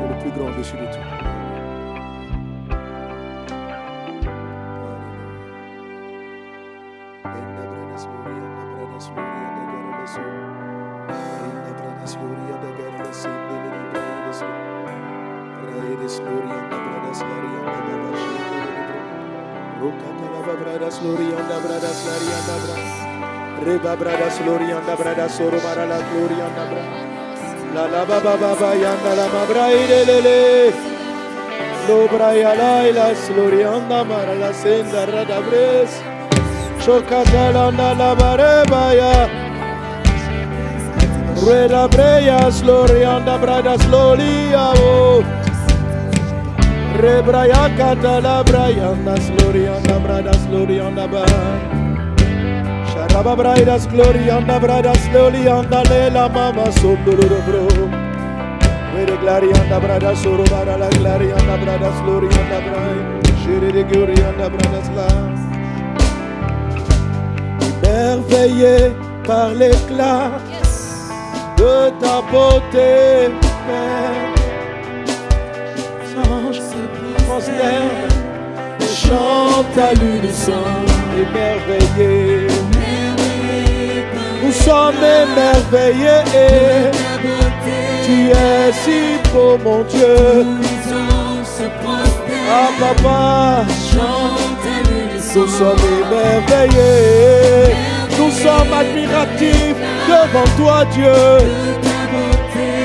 Tu es le plus grand dessus de tout. Glorianda bradas bradas Reba bradas glorianda bradas soro mara la glorianda bra La la baba baba yanda la mabra ide lele Lo braya la ila glorianda mara la senda rada bres Chokata landa la bareba ya Rueda breya glorianda bradas gloria oh Rebraya katala brayanda slorianda bradas glorianda ba Sharaba braidas glorianda bradas glorianda lela mama sondoro bro. Vede glorianda bradas soro bara la glorianda bradas glorianda brai. Shere de glorianda bradas la. Émerveillé par l'éclat de ta beauté Père. Prosternent et chantent à l'unisson, émerveillés. Nous sommes émerveillés. Tu es si beau, mon Dieu. Ah, papa, nous sommes émerveillés. Nous sommes admiratifs devant toi, Dieu.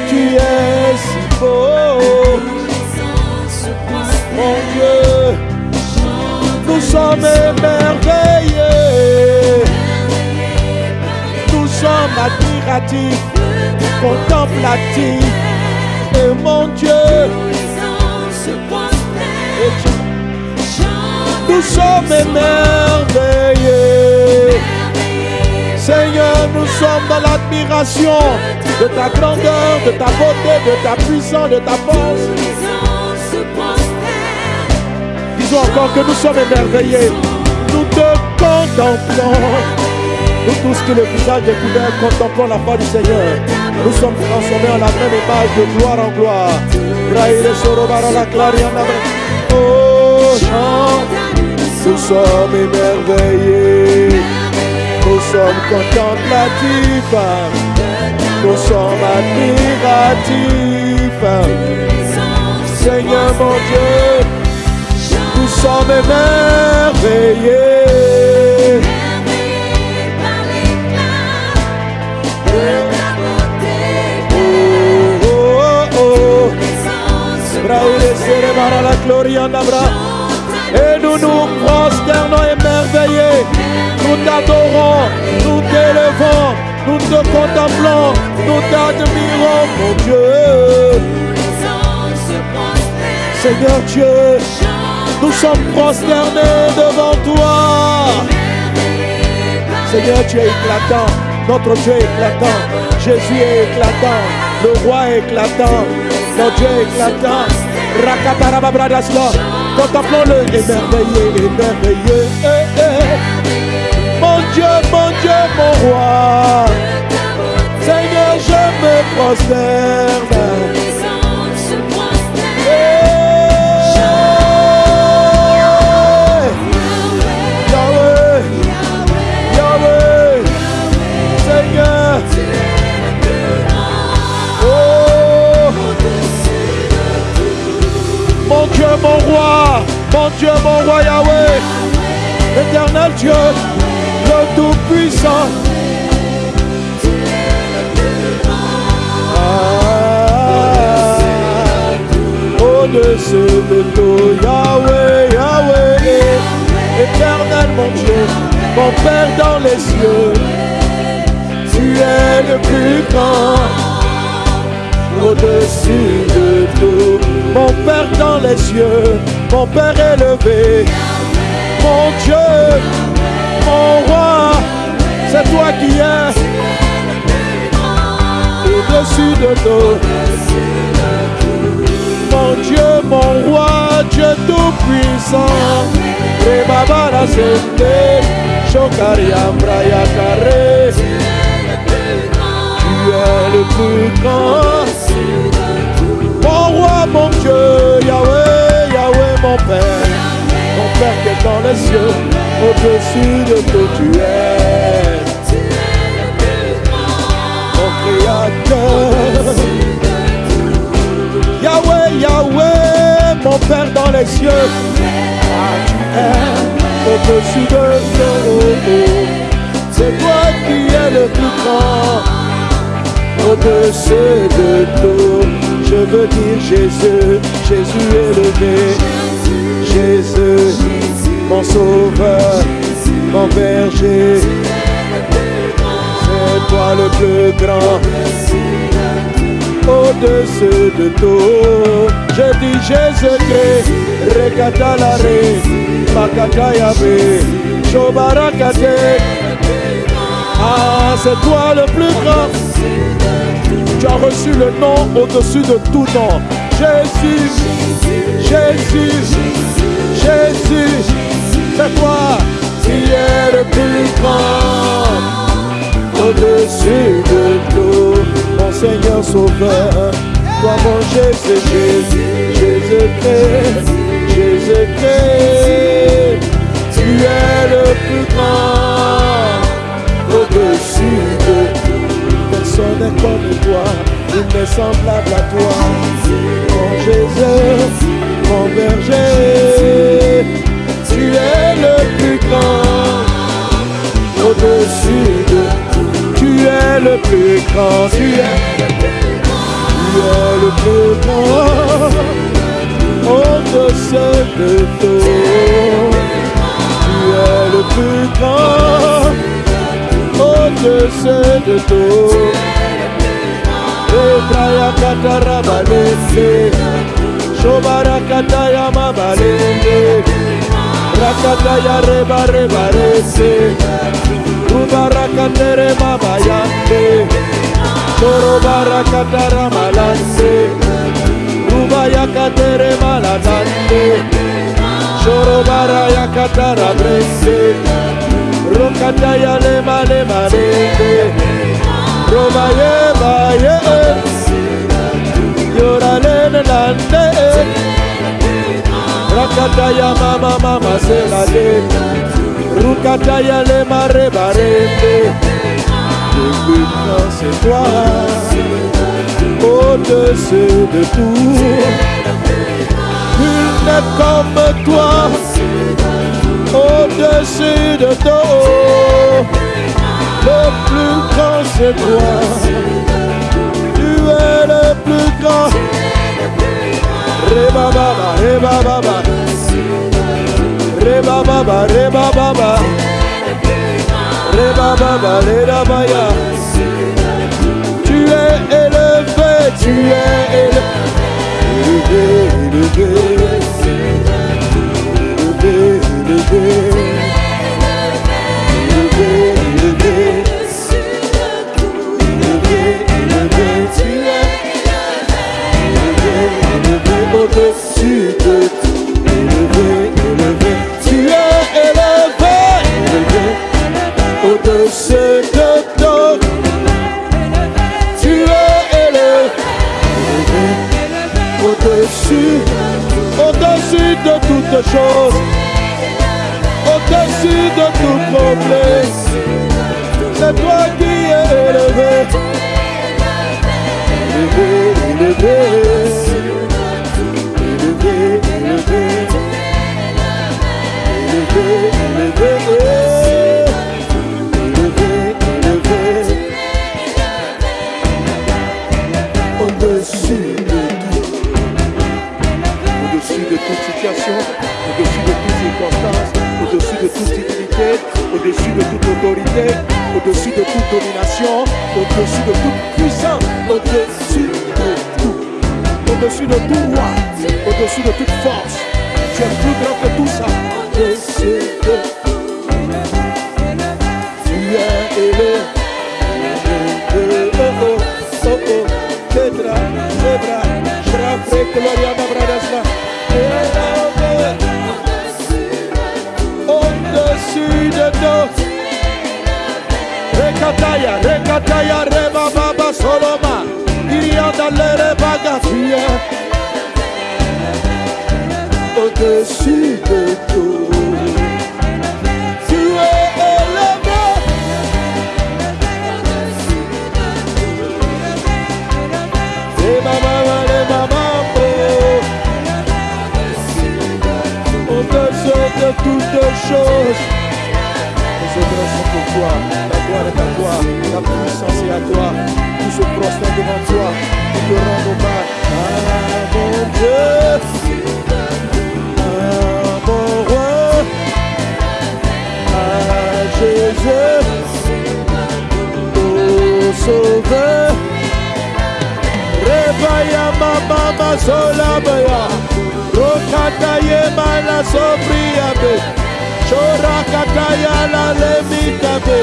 Tu es si beau. Mon Dieu, nous sommes émerveillés. Admiratifs, contemplatifs. Et mon Dieu, et tu- nous sommes émerveillés. Seigneur, nous sommes dans l'admiration de ta grandeur, de ta beauté, de ta puissance, de ta force. Disons encore que nous sommes émerveillés. Nous te contemplons. Nous tous qui le visage découvert contemplons la foi du Seigneur. Nous sommes transformés en la même image de gloire en gloire. Oh. Nous sommes émerveillés. Nous sommes contemplatifs. Nous sommes admiratifs. Seigneur mon Dieu, nous sommes émerveillés. La. Et nous nous prosternons émerveillés. Nous t'adorons, nous t'élevons, nous te contemplons, nous t'admirons, mon Dieu. Seigneur Dieu, nous sommes prosternés devant toi. Seigneur, tu es éclatant. Notre Dieu est éclatant. Jésus est éclatant. Le roi éclatant. Notre Dieu est éclatant. Rakatarababradasla. Contemplons-le, émerveillé, émerveillé. Eh, eh. Mon Dieu, mon Dieu, mon roi. Seigneur, je me prosterne. Dieu, mon roi, mon Dieu, mon roi Yahweh, éternel Dieu, le Tout-Puissant. Ah, Au-dessus de tout, Yahweh, Yahweh, éternel mon Dieu, mon Père dans les cieux, tu es le plus grand au-dessus de tout. Mon Père dans les cieux, mon Père élevé, mon Dieu, mon roi, c'est toi qui es au-dessus de tout. Mon Dieu, mon roi, Dieu tout-puissant, tu es le plus grand. Dans les cieux, au-dessus de tout tu es, mon Créateur. Yahweh, Yahweh, mon Père dans les cieux, tu es au-dessus de tout. C'est toi qui es le plus grand, au-dessus de tout. Je veux dire Jésus, Jésus élevé, Jésus, mon sauveur, mon berger. C'est toi le plus grand, au-dessus de tout. Je dis Jésus-Christ, Rekatalare, Makatayabe, Shobarakate. Ah, c'est toi le plus grand. Tu as reçu le nom au-dessus de tout nom. Jésus, Jésus, Jésus, c'est toi qui es le plus grand. Au-dessus de tout, mon Seigneur Sauveur, toi mon Jésus, Jésus, Jésus-Christ, Jésus-Christ, tu es le plus grand. Au-dessus de tout, personne n'est comme toi, il n'est semblable à toi. Mon Jésus, mon berger, tu es le plus grand. Au-dessus de tout, tu es le plus grand, tu es, tu es le plus grand. Au-dessus de tout, tu es le plus grand au-dessus de tout. Ebraya katara balende, shobara kataya mabalende, rakataya reba reba rese Ubarakanere mama yande Toro barakatara malanse Ubayakatere malanande Choro barayakatara brese Rokataya lema lema lende Robaye baye Yoralene lande Rakataya mama mama se la de Rukataya le mare barende c'est toi? Au-dessus de tout Nul n'est comme toi au-dessus de tout. Le plus grand c'est toi. Tu es le plus grand. Reba baba, reba baba. Reba baba, reba baba. Reba baba, reba baya. Tu es élevé, tu es élevé, élevé, élevé, élevé. Au-dessus de tout. Élevé, élevé, tu es élevé, élevé, au-dessus de tout. Tu es élevé, élevé, au-dessus, au-dessus de toutes choses, au-dessus de tout problème. C'est toi qui es élevé, au-dessus de tout, au-dessus de toute situation, au-dessus de toute circonstance, au-dessus de toute dignité, au-dessus de toute autorité, au-dessus de toute domination, au-dessus de toute puissance, tout, au-dessus de tout roi, au-dessus de toute force. Tu es plus grand que tout ça. Tu es au-dessus de tout. Tu es. Et maman, et maman, oh. Au-dessus de toutes choses. Sont pour toi. Ta gloire est à toi. Ta puissance est à toi. Tout se prosterne devant toi. Nous te rendons hommage. Mon Dieu. Sauveur. Rebaya mama masola baya. Rokata ye mala sobria be. Chora kata ya la lemita be.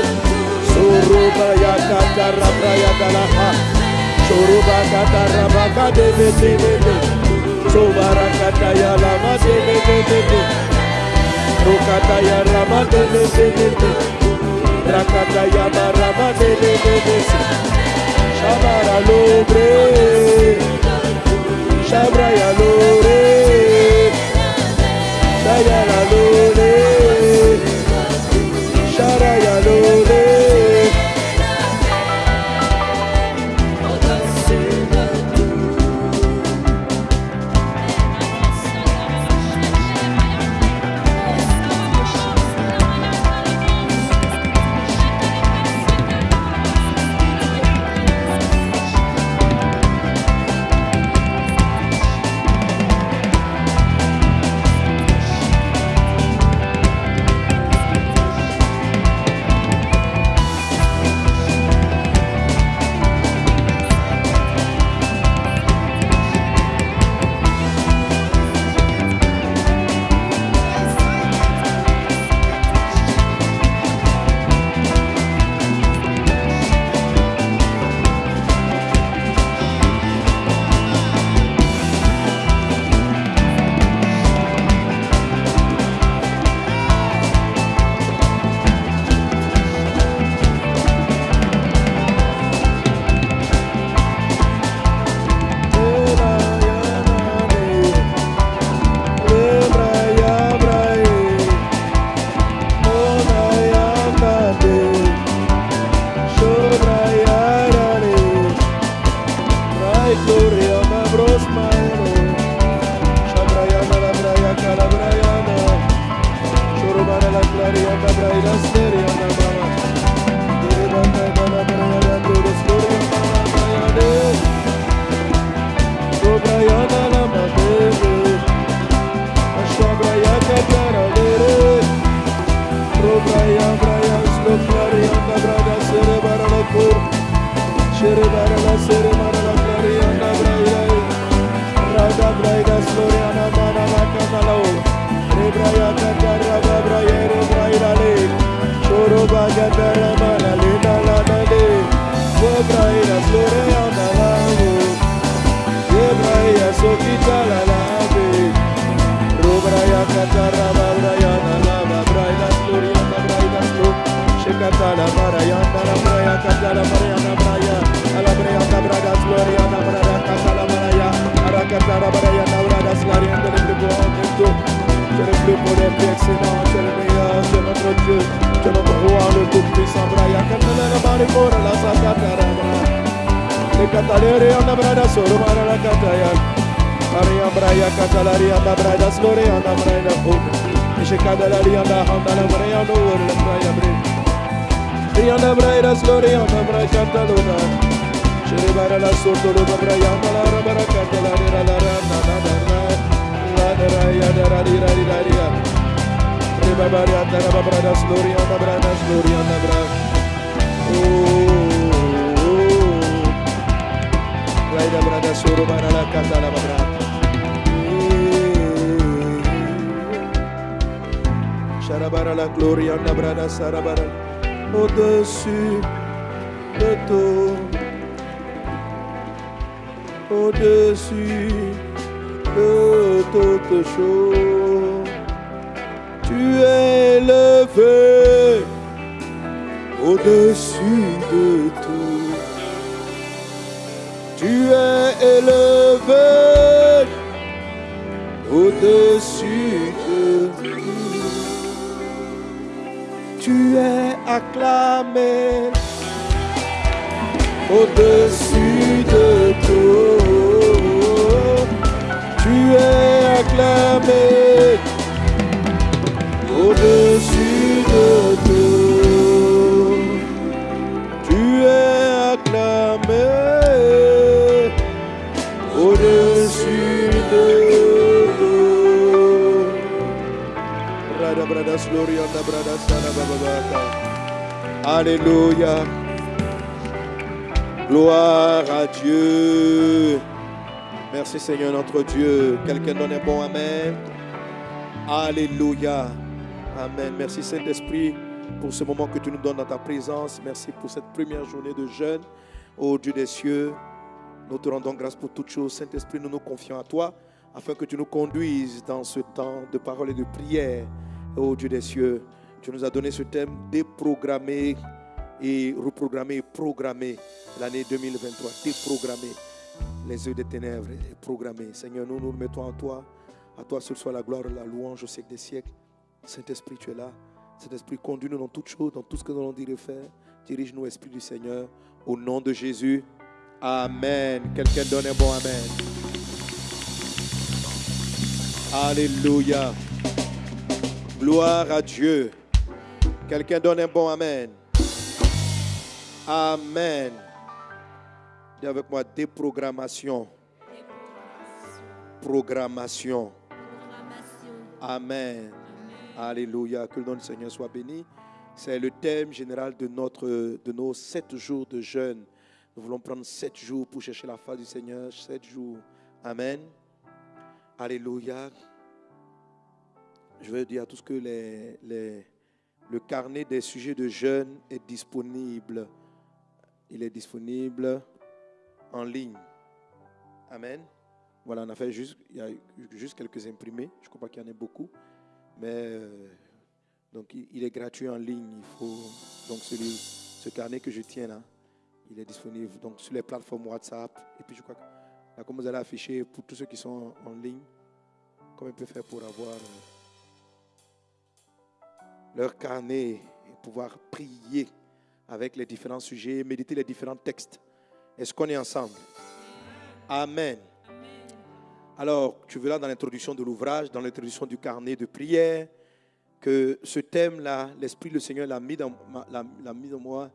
Suruba ya kata rabra ya dalaha. Suruba kata rabaka de be de be be. Sobara kata ya la ma de be be be. Rokata ya rama de be be be be. Rakata Yamarama Nele Nebesi Shabara Lobre Shabra Yalore Shayala Lore Shara Yalore au-dessus de tout. Tu es acclamé au-dessus de tout. Tu es acclamé Alléluia. Gloire à Dieu. Merci Seigneur notre Dieu. Quelqu'un donne un bon Amen. Alléluia. Amen. Merci Saint-Esprit pour ce moment que tu nous donnes dans ta présence. Merci pour cette première journée de jeûne. Ô Dieu des cieux, nous te rendons grâce pour toutes choses. Saint-Esprit, nous nous confions à toi afin que tu nous conduises dans ce temps de parole et de prière. Ô Dieu des cieux, tu nous as donné ce thème déprogrammer et reprogrammer et programmer l'année 2023. Déprogrammer les œufs des ténèbres et programmer. Seigneur, nous nous mettons en toi. À toi seul soit la gloire et la louange au siècle des siècles. Saint-Esprit, tu es là. Saint-Esprit, conduis-nous dans toutes choses, dans tout ce que nous allons dire et faire. Dirige-nous, Esprit du Seigneur. Au nom de Jésus. Amen. Quelqu'un donne un bon Amen. Alléluia. Gloire à Dieu. Quelqu'un donne un bon Amen. Amen. Dis avec moi déprogrammation. Programmation. Amen. Alléluia. Que le nom du Seigneur soit béni. C'est le thème général de, notre, de nos sept jours de jeûne. Nous voulons prendre sept jours pour chercher la face du Seigneur. Sept jours. Amen. Alléluia. Je veux dire à tous que le carnet des sujets de jeûne est disponible. Il est disponible en ligne. Amen. Voilà, on a fait juste, il y a juste quelques imprimés. Je ne crois pas qu'il y en ait beaucoup. Mais euh, donc il, est gratuit en ligne. Il faut donc celui, ce carnet que je tiens là, il est disponible donc sur les plateformes WhatsApp. Et puis je crois que là, comme vous allez afficher pour tous ceux qui sont en, ligne, comment ils peuvent faire pour avoir euh, leur carnet et pouvoir prier avec les différents sujets, méditer les différents textes. Est-ce qu'on est ensemble? Amen. Alors, tu verras dans l'introduction de l'ouvrage, dans l'introduction du carnet de prière, que ce thème-là, l'Esprit du Seigneur l'a mis, dans l'a- mis dans moi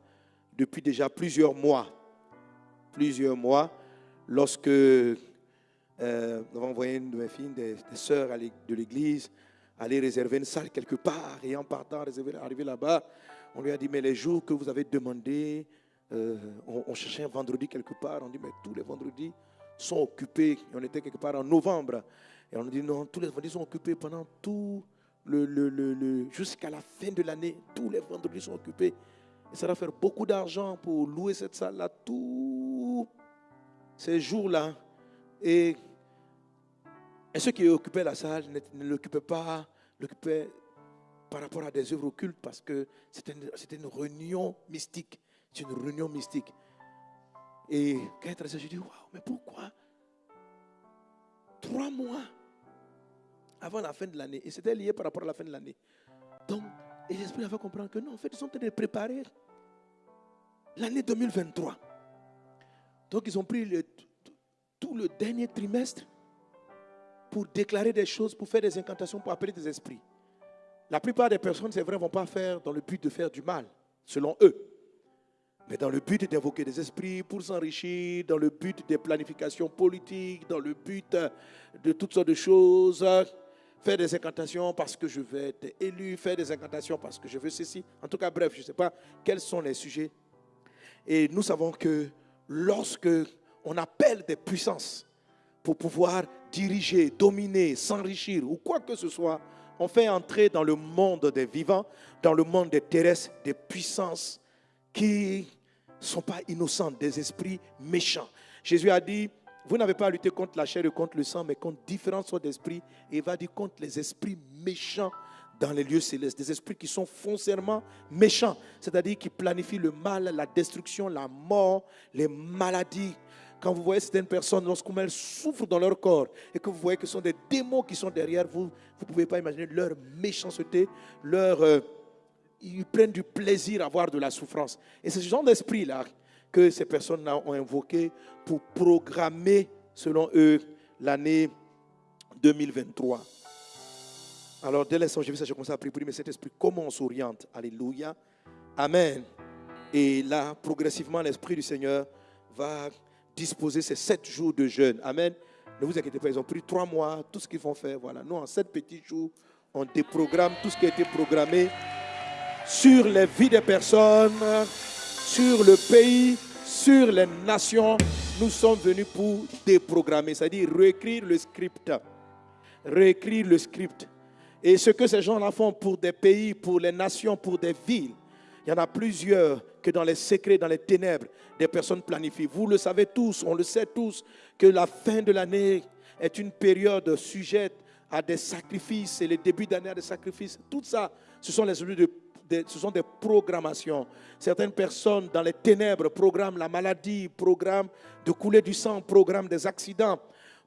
depuis déjà plusieurs mois. Plusieurs mois, lorsque euh, nous avons envoyé une de mes filles, des, des sœurs de l'église, aller réserver une salle quelque part. Et en partant, arriver là-bas, on lui a dit, mais les jours que vous avez demandé, euh, on, cherchait un vendredi quelque part. On dit, mais tous les vendredis sont occupés. On était quelque part en novembre. Et on a dit, non, tous les vendredis sont occupés pendant tout le, le- le- le- jusqu'à la fin de l'année. Tous les vendredis sont occupés. Et ça va faire beaucoup d'argent pour louer cette salle-là tous ces jours-là. Et, et ceux qui occupaient la salle ne, l'occupaient pas par rapport à des œuvres occultes parce que c'était une, réunion mystique. C'est une réunion mystique. Et quand il est je dis, waouh, mais pourquoi? Trois mois avant la fin de l'année. Et c'était lié par rapport à la fin de l'année. Donc, et l'Esprit a fait comprendre que non, en fait, ils sont en train de préparer l'année 2023. Donc, ils ont pris tout le dernier trimestre pour déclarer des choses, pour faire des incantations, pour appeler des esprits. La plupart des personnes, c'est vrai, ne vont pas faire dans le but de faire du mal, selon eux. Mais dans le but d'invoquer des esprits pour s'enrichir, dans le but des planifications politiques, dans le but de toutes sortes de choses, faire des incantations parce que je vais être élu, faire des incantations parce que je veux ceci. En tout cas, bref, je ne sais pas quels sont les sujets. Et nous savons que lorsque on appelle des puissances pouvoir diriger, dominer, s'enrichir ou quoi que ce soit, on fait entrer dans le monde des vivants, dans le monde des terrestres, des puissances qui ne sont pas innocentes, des esprits méchants. Jésus a dit, vous n'avez pas à lutter contre la chair et contre le sang, mais contre différentes sortes d'esprits. Et il va dire contre les esprits méchants dans les lieux célestes, des esprits qui sont foncièrement méchants, c'est-à-dire qui planifient le mal, la destruction, la mort, les maladies, quand vous voyez certaines personnes, lorsqu'elles souffrent dans leur corps et que vous voyez que ce sont des démons qui sont derrière vous, vous ne pouvez pas imaginer leur méchanceté, leur, euh, ils prennent du plaisir à voir de la souffrance. Et c'est ce genre d'esprit-là que ces personnes-là ont invoqué pour programmer, selon eux, l'année 2023. Alors, dès l'instant j'ai vu ça, j'ai commencé à prier, mais cet esprit, comment on s'oriente? Alléluia. Amen. Et là, progressivement, l'Esprit du Seigneur va disposer ces sept jours de jeûne. Amen. Ne vous inquiétez pas, ils ont pris trois mois, tout ce qu'ils vont faire. Voilà, nous, en sept petits jours, on déprogramme tout ce qui a été programmé sur les vies des personnes, sur le pays, sur les nations. Nous sommes venus pour déprogrammer, c'est-à-dire réécrire le script. Réécrire le script. Et ce que ces gens-là font pour des pays, pour les nations, pour des villes, il y en a plusieurs que dans les secrets, dans les ténèbres, des personnes planifient. Vous le savez tous, on le sait tous, que la fin de l'année est une période sujette à des sacrifices et le début d'année à des sacrifices. Tout ça, ce sont, les, ce sont des programmations. Certaines personnes dans les ténèbres programment la maladie, programment de couler du sang, programment des accidents,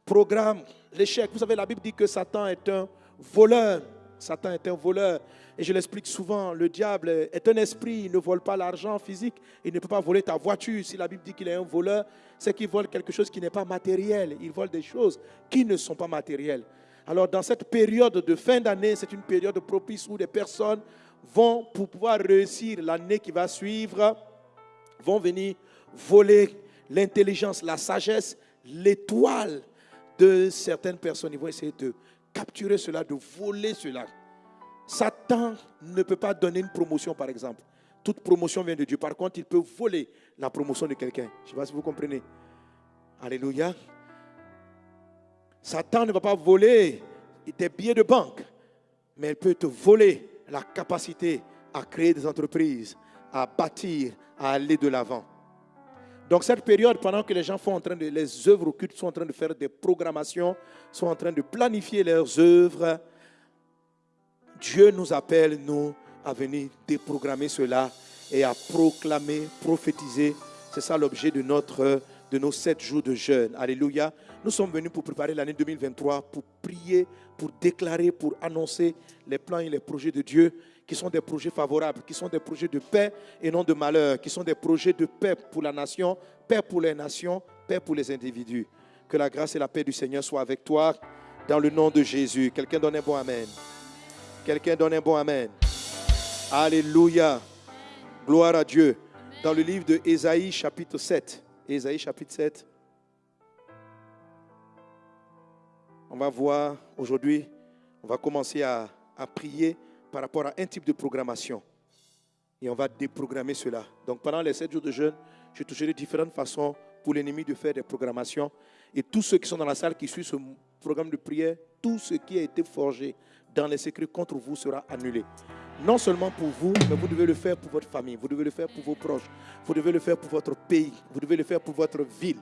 programment l'échec. Vous savez, la Bible dit que Satan est un voleur. Satan est un voleur. Et je l'explique souvent, le diable est un esprit, il ne vole pas l'argent physique, il ne peut pas voler ta voiture. Si la Bible dit qu'il est un voleur, c'est qu'il vole quelque chose qui n'est pas matériel. Il vole des choses qui ne sont pas matérielles. Alors dans cette période de fin d'année, c'est une période propice où des personnes vont, pour pouvoir réussir l'année qui va suivre, vont venir voler l'intelligence, la sagesse, l'étoile de certaines personnes. Ils vont essayer de capturer cela, de voler cela. Satan ne peut pas donner une promotion, par exemple. Toute promotion vient de Dieu. Par contre, il peut voler la promotion de quelqu'un. Je ne sais pas si vous comprenez. Alléluia. Satan ne va pas voler tes billets de banque, mais il peut te voler la capacité à créer des entreprises, à bâtir, à aller de l'avant. Donc cette période, pendant que les gens font en train de, les œuvres occultes sont en train de faire des programmations, sont en train de planifier leurs œuvres, Dieu nous appelle, nous, à venir déprogrammer cela et à proclamer, prophétiser. C'est ça l'objet de, notre, de nos sept jours de jeûne. Alléluia. Nous sommes venus pour préparer l'année 2023, pour prier, pour déclarer, pour annoncer les plans et les projets de Dieu qui sont des projets favorables, qui sont des projets de paix et non de malheur, qui sont des projets de paix pour la nation, paix pour les nations, paix pour les individus. Que la grâce et la paix du Seigneur soient avec toi dans le nom de Jésus. Quelqu'un donne un bon Amen. Quelqu'un donne un bon Amen. Alléluia. Gloire à Dieu. Dans le livre de Ésaïe chapitre 7. Ésaïe chapitre 7. On va voir aujourd'hui, on va commencer à, à, prier par rapport à un type de programmation. Et on va déprogrammer cela. Donc pendant les sept jours de jeûne, je toucherai différentes façons pour l'ennemi de faire des programmations. Et tous ceux qui sont dans la salle qui suivent ce programme de prière, tout ce qui a été forgé dans les secrets contre vous sera annulé. Non seulement pour vous, mais vous devez le faire pour votre famille, vous devez le faire pour vos proches, vous devez le faire pour votre pays, vous devez le faire pour votre ville,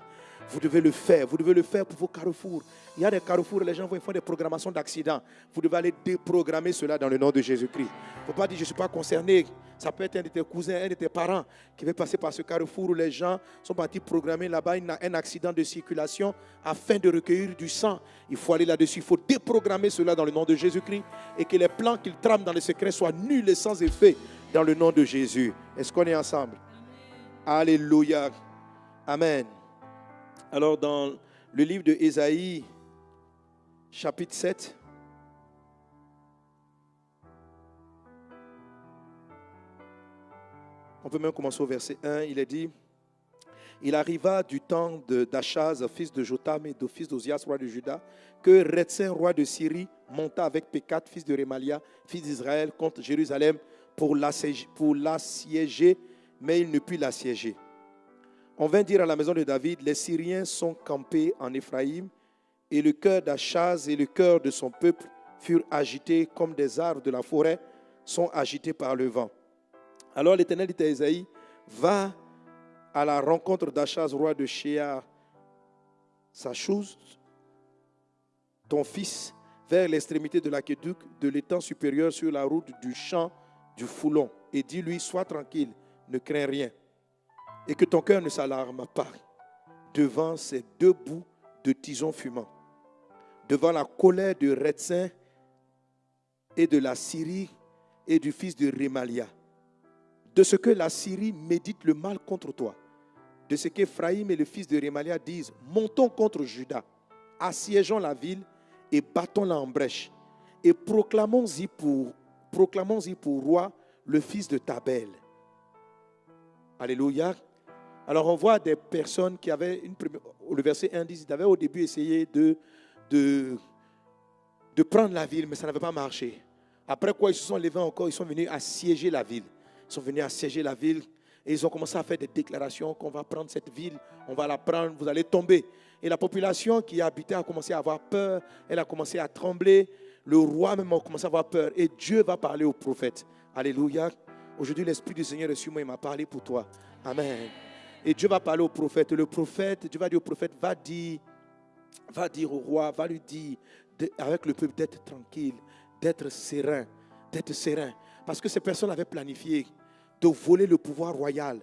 Vous devez le faire. Vous devez le faire pour vos carrefours. Il y a des carrefours, les gens vont faire des programmations d'accidents. Vous devez aller déprogrammer cela dans le nom de Jésus-Christ. Il ne faut pas dire je ne suis pas concerné. Ça peut être un de tes cousins, un de tes parents qui veut passer par ce carrefour où les gens sont partis programmer là-bas un accident de circulation afin de recueillir du sang. Il faut aller là-dessus. Il faut déprogrammer cela dans le nom de Jésus-Christ et que les plans qu'ils trament dans le secret soient nuls et sans effet dans le nom de Jésus. Est-ce qu'on est ensemble? Alléluia. Amen. Alors dans le livre de Ésaïe, chapitre 7, on peut même commencer au verset 1, il est dit, il arriva du temps d'Achaz, fils de Jotam et de fils d'Ozias, roi de Juda, que Retsin, roi de Syrie, monta avec Pécat, fils de Remalia, fils d'Israël, contre Jérusalem pour l'assiéger, mais il ne put l'assiéger. On vint dire à la maison de David, les Syriens sont campés en Éphraïm, et le cœur d'Achaz et le cœur de son peuple furent agités comme des arbres de la forêt sont agités par le vent. Alors l'Éternel dit à Isaïe, va à la rencontre d'Achaz, roi de Shéar, sa chose, ton fils, vers l'extrémité de l'aqueduc de l'étang supérieur sur la route du champ du Foulon, et dis-lui, sois tranquille, ne crains rien et que ton cœur ne s'alarme pas devant ces deux bouts de tison fumant, devant la colère de Retsin et de la Syrie et du fils de Rémalia, de ce que la Syrie médite le mal contre toi, de ce qu'Éphraïm et le fils de Rémalia disent, montons contre Judas, assiégeons la ville et battons-la en brèche, et proclamons-y pour, pour roi le fils de Tabel. Alléluia. Alors on voit des personnes qui avaient, le verset 1 dit, ils avaient au début essayé de prendre la ville, mais ça n'avait pas marché. Après quoi, ils se sont levés encore, ils sont venus assiéger la ville. Ils sont venus assiéger la ville et ils ont commencé à faire des déclarations qu'on va prendre cette ville, on va la prendre, vous allez tomber. Et la population qui habitait a commencé à avoir peur, elle a commencé à trembler. Le roi même a commencé à avoir peur. Et Dieu va parler au prophète. Alléluia. Aujourd'hui, l'Esprit du Seigneur est sur moi, il m'a parlé pour toi. Amen. Et Dieu va parler au prophète. Le prophète, Dieu va dire au prophète, va dire, va dire au roi, va lui dire avec le peuple d'être tranquille, d'être serein, d'être serein. Parce que ces personnes avaient planifié de voler le pouvoir royal.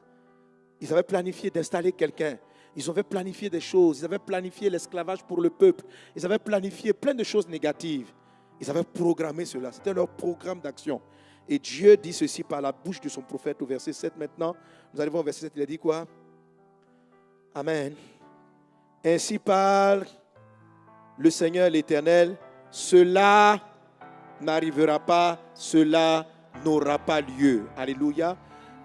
Ils avaient planifié d'installer quelqu'un. Ils avaient planifié des choses. Ils avaient planifié l'esclavage pour le peuple. Ils avaient planifié plein de choses négatives. Ils avaient programmé cela. C'était leur programme d'action. Et Dieu dit ceci par la bouche de son prophète au verset 7 maintenant. Nous allons voir au verset 7, il a dit quoi? Amen. Ainsi parle le Seigneur l'Éternel, cela n'arrivera pas, cela n'aura pas lieu. Alléluia.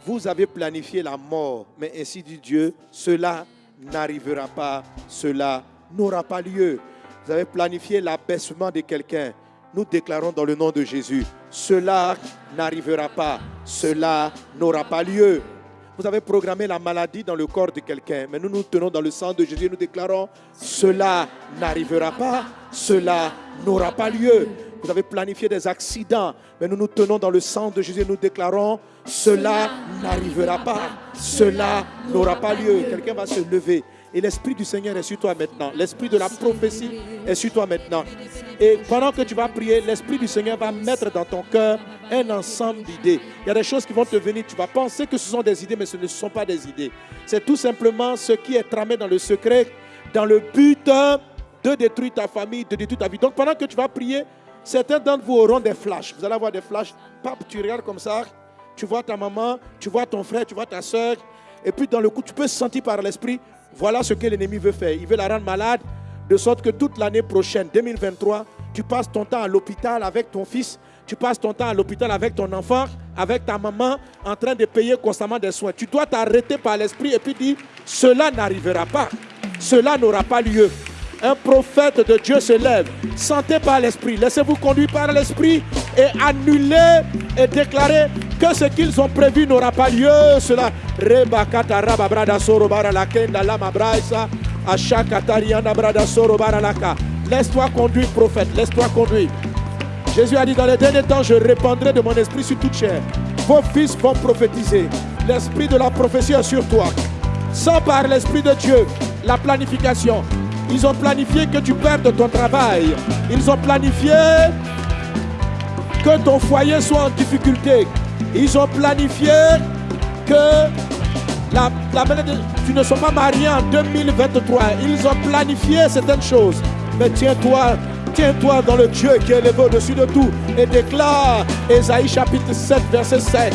Vous avez planifié la mort, mais ainsi dit Dieu, cela n'arrivera pas, cela n'aura pas lieu. Vous avez planifié l'abaissement de quelqu'un. Nous déclarons dans le nom de Jésus, cela n'arrivera pas, cela n'aura pas lieu. Vous avez programmé la maladie dans le corps de quelqu'un, mais nous nous tenons dans le sang de Jésus et nous déclarons, cela n'arrivera pas, cela n'aura pas lieu. Vous avez planifié des accidents, mais nous nous tenons dans le sang de Jésus nous déclarons, cela n'arrivera pas, cela n'aura pas lieu. Quelqu'un va se lever. Et l'Esprit du Seigneur est sur toi maintenant. L'Esprit de la prophétie est sur toi maintenant. Et pendant que tu vas prier, l'Esprit du Seigneur va mettre dans ton cœur un ensemble d'idées. Il y a des choses qui vont te venir. Tu vas penser que ce sont des idées, mais ce ne sont pas des idées. C'est tout simplement ce qui est tramé dans le secret, dans le but de détruire ta famille, de détruire ta vie. Donc pendant que tu vas prier, certains d'entre vous auront des flashs. Vous allez avoir des flashs. Pape, tu regardes comme ça. Tu vois ta maman, tu vois ton frère, tu vois ta soeur. Et puis dans le coup, tu peux sentir par l'esprit, voilà ce que l'ennemi veut faire. Il veut la rendre malade, de sorte que toute l'année prochaine, 2023, tu passes ton temps à l'hôpital avec ton fils, tu passes ton temps à l'hôpital avec ton enfant, avec ta maman, en train de payer constamment des soins. Tu dois t'arrêter par l'esprit et puis dire, cela n'arrivera pas, cela n'aura pas lieu. Un prophète de Dieu se lève. Sentez par l'esprit. Laissez-vous conduire par l'esprit et annuler et déclarer que ce qu'ils ont prévu n'aura pas lieu. Laisse-toi conduire, prophète. Laisse-toi conduire. Jésus a dit dans les derniers temps, je répandrai de mon esprit sur toute chair. Vos fils vont prophétiser. L'esprit de la prophétie est sur toi. Sans par l'esprit de Dieu, la planification. Ils ont planifié que tu perdes ton travail. Ils ont planifié que ton foyer soit en difficulté. Ils ont planifié que tu ne sois pas marié en 2023. Ils ont planifié certaines choses. Mais tiens-toi Tiens-toi dans le Dieu qui est élevé au-dessus de tout et déclare Esaïe chapitre 7, verset 7.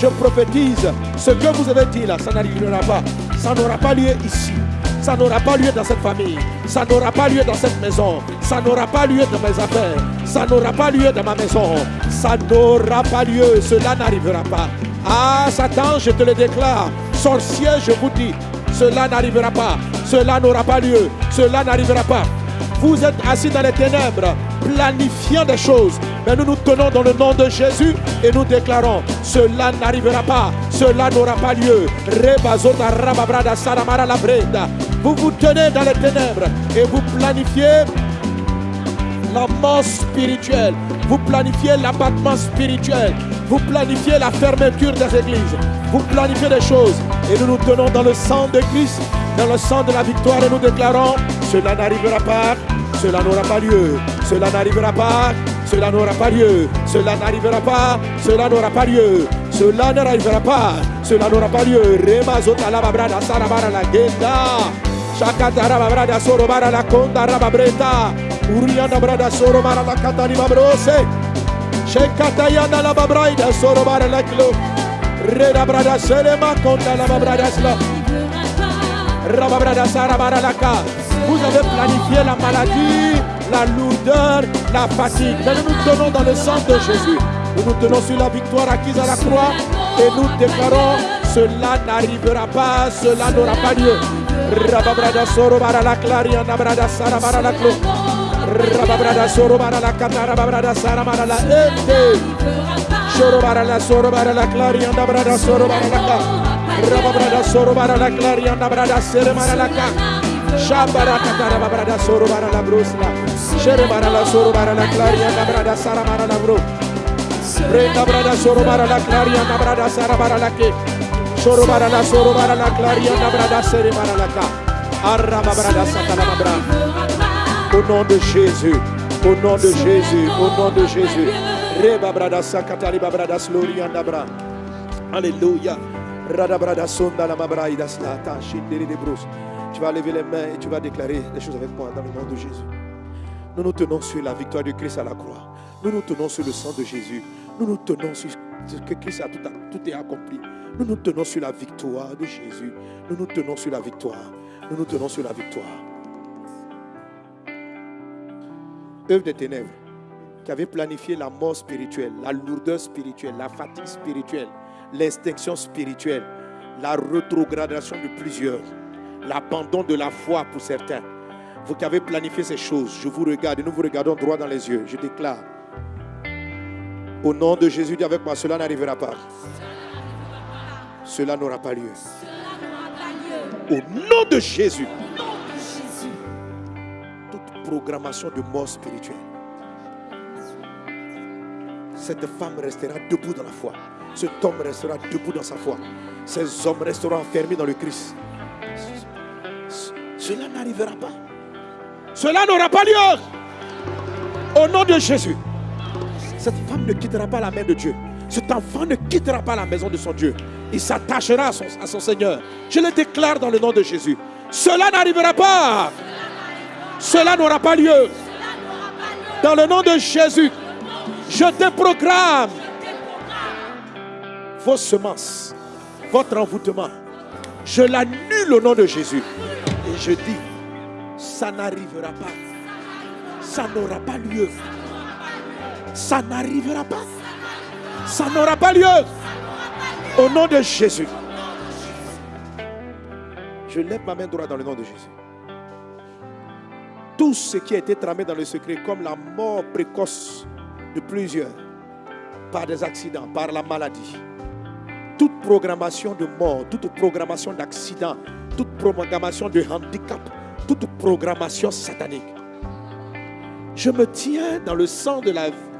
Je prophétise ce que vous avez dit là, ça n'arrivera pas. Ça n'aura pas lieu ici. Ça n'aura pas lieu dans cette famille. Ça n'aura pas lieu dans cette maison. Ça n'aura pas lieu dans mes affaires. Ça n'aura pas lieu dans ma maison. Ça n'aura pas lieu. Cela n'arrivera pas. Ah, Satan, je te le déclare. Sorcier, je vous dis, cela n'arrivera pas. Cela n'aura pas lieu. Cela n'arrivera pas. Vous êtes assis dans les ténèbres, planifiant des choses. Mais nous nous tenons dans le nom de Jésus et nous déclarons, cela n'arrivera pas, cela n'aura pas lieu. Vous vous tenez dans les ténèbres et vous planifiez la. Vous planifiez l'abattement spirituel. Vous planifiez la fermeture des églises. Vous planifiez des choses. Et nous nous tenons dans le sang de Christ, dans le sang de la victoire et nous déclarons, cela n'arrivera pas, cela n'aura pas lieu, cela n'arrivera pas, cela n'aura pas lieu, cela n'arrivera pas, cela n'aura pas lieu, cela n'arrivera pas, cela n'aura pas lieu. Rema zota la babrada sarabara la genda. Shakata babrada sorobara la konda rababreta. Uriana brada sorobara la katani babrose. Shekata yana la babraida sorobara la klo. Reda brada selema konda la babrada sla. Rababrada sarabara la ka. Vous avez planifié la maladie, la lourdeur, la fatigue. Mais nous nous tenons dans le sang de Jésus. Nous nous tenons sur la victoire acquise à la croix et nous déclarons cela n'arrivera pas, cela n'aura pas lieu. Rababrada sorobara la clariana brada sarabara la clo. Rababrada sorobara la katara babrada saramara la ete. Sorobara la sorobara la clariana brada sorobara la ka. Rababrada sorobara la clariana brada seremara la ka. Shabara katara babrada sorobara la brosla. Sherebara la sorobara la clariana brada saramara la bro. Brenda brada sorobara la clariana brada sarabara la ke. Sorobara la sorobara la clariana brada seremara la ka. Arraba brada satana bra. Au nom de Jésus, au nom de Jésus, au nom de Jésus. Alléluia. La de. Tu vas lever les mains et tu vas déclarer des choses avec moi dans le nom de Jésus. Nous nous tenons sur la victoire de Christ à la croix. Nous nous tenons sur le sang de Jésus. Nous nous tenons sur ce que Christ a tout, tout est accompli. Nous nous tenons sur la victoire de Jésus. Nous nous tenons sur la victoire. Nous nous tenons sur la victoire. Œuvre des ténèbres qui avait planifié la mort spirituelle, la lourdeur spirituelle, la fatigue spirituelle, l'extinction spirituelle, la rétrogradation de plusieurs, l'abandon de la foi pour certains. Vous qui avez planifié ces choses, je vous regarde et nous vous regardons droit dans les yeux. Je déclare, au nom de Jésus, dis avec moi, cela n'arrivera pas. Cela n'aura pas lieu. Au nom de Jésus, programmation de mort spirituelle, cette femme restera debout dans la foi. Cet homme restera debout dans sa foi. Ces hommes resteront enfermés dans le Christ. Cela n'arrivera pas. Cela n'aura pas lieu. Au nom de Jésus. Cette femme ne quittera pas la main de Dieu. Cet enfant ne quittera pas la maison de son Dieu. Il s'attachera à son, à son Seigneur. Je le déclare dans le nom de Jésus. Cela n'arrivera pas. Cela n'aura pas lieu. Dans le nom de Jésus, je déprogramme vos semences, votre envoûtement. Je l'annule au nom de Jésus. Et je dis, ça n'arrivera pas. Ça n'aura pas lieu. Ça n'arrivera pas. Ça n'aura pas lieu. Au nom de Jésus. Je lève ma main droite dans le nom de Jésus. Tout ce qui a été tramé dans le secret, comme la mort précoce de plusieurs, par des accidents, par la maladie, toute programmation de mort, toute programmation d'accident, toute programmation de handicap, toute programmation satanique. Je me tiens dans le sang de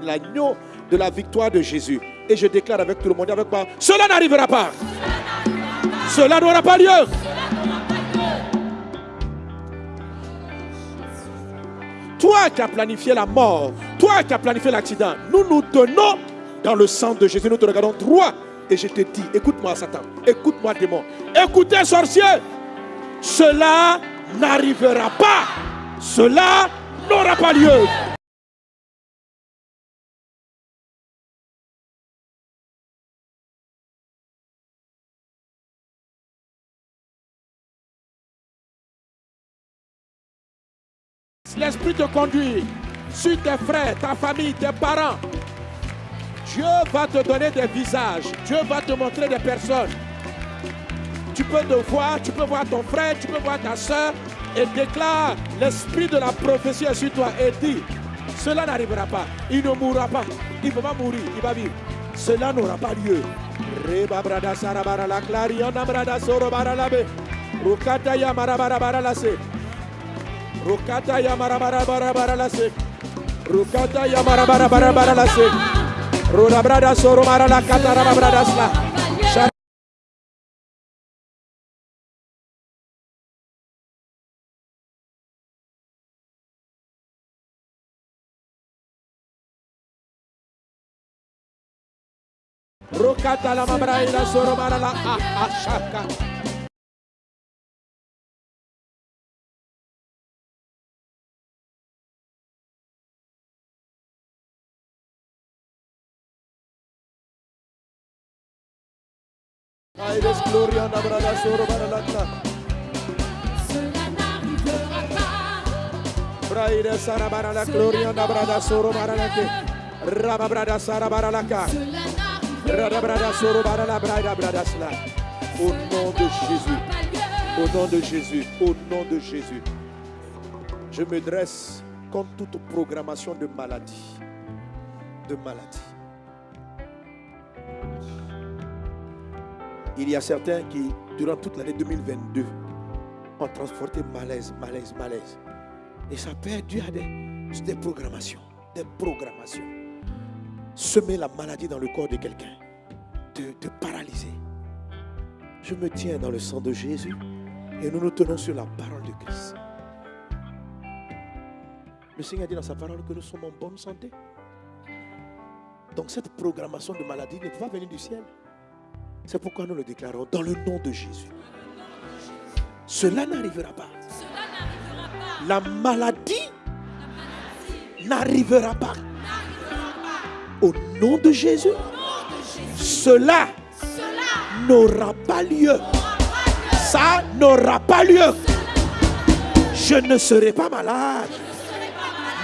l'agneau de la victoire de Jésus. Et je déclare avec tout le monde, avec moi, cela n'arrivera pas. Cela n'aura pas lieu. Toi qui as planifié la mort, toi qui as planifié l'accident, nous nous tenons dans le sang de Jésus. Nous te regardons droit et je te dis, écoute-moi Satan, écoute-moi démon, écoutez sorcier, cela n'arrivera pas, cela n'aura pas lieu. Te conduit sur tes frères, ta famille, tes parents. Dieu va te donner des visages. Dieu va te montrer des personnes. Tu peux te voir, tu peux voir ton frère, tu peux voir ta soeur et déclare l'esprit de la prophétie sur toi et dit, cela n'arrivera pas. Il ne mourra pas. Il ne va pas mourir, il va vivre. Cela n'aura pas lieu. La Rukata ya marabara baralase. Rukata ya marabara baralase. Rukata ya marabara baralase. Roda brada soro marala katara brada sla. Rokata la mabraina soro marala a ashaka. Aides gloria na brada soro marala ta. Cela n'arrivera pas. Braide sara marala gloria na brada soro marala ke. Raba brada Au nom de Jésus. Au nom de Jésus, au nom de Jésus, je me dresse contre toute programmation de maladie. De maladie. Il y a certains qui, durant toute l'année 2022, ont transporté malaise, malaise, malaise. Et ça peut être dû à des, des programmations. Des programmations. Semer la maladie dans le corps de quelqu'un. De, de paralyser. Je me tiens dans le sang de Jésus et nous nous tenons sur la parole de Christ. Le Seigneur dit dans sa parole que nous sommes en bonne santé. Donc cette programmation de maladie ne peut pas venir du ciel. C'est pourquoi nous le déclarons dans le nom de Jésus. Cela n'arrivera pas. La maladie n'arrivera pas. Au nom de Jésus, cela Cela n'aura pas lieu. Ça n'aura pas lieu. Je ne serai pas malade.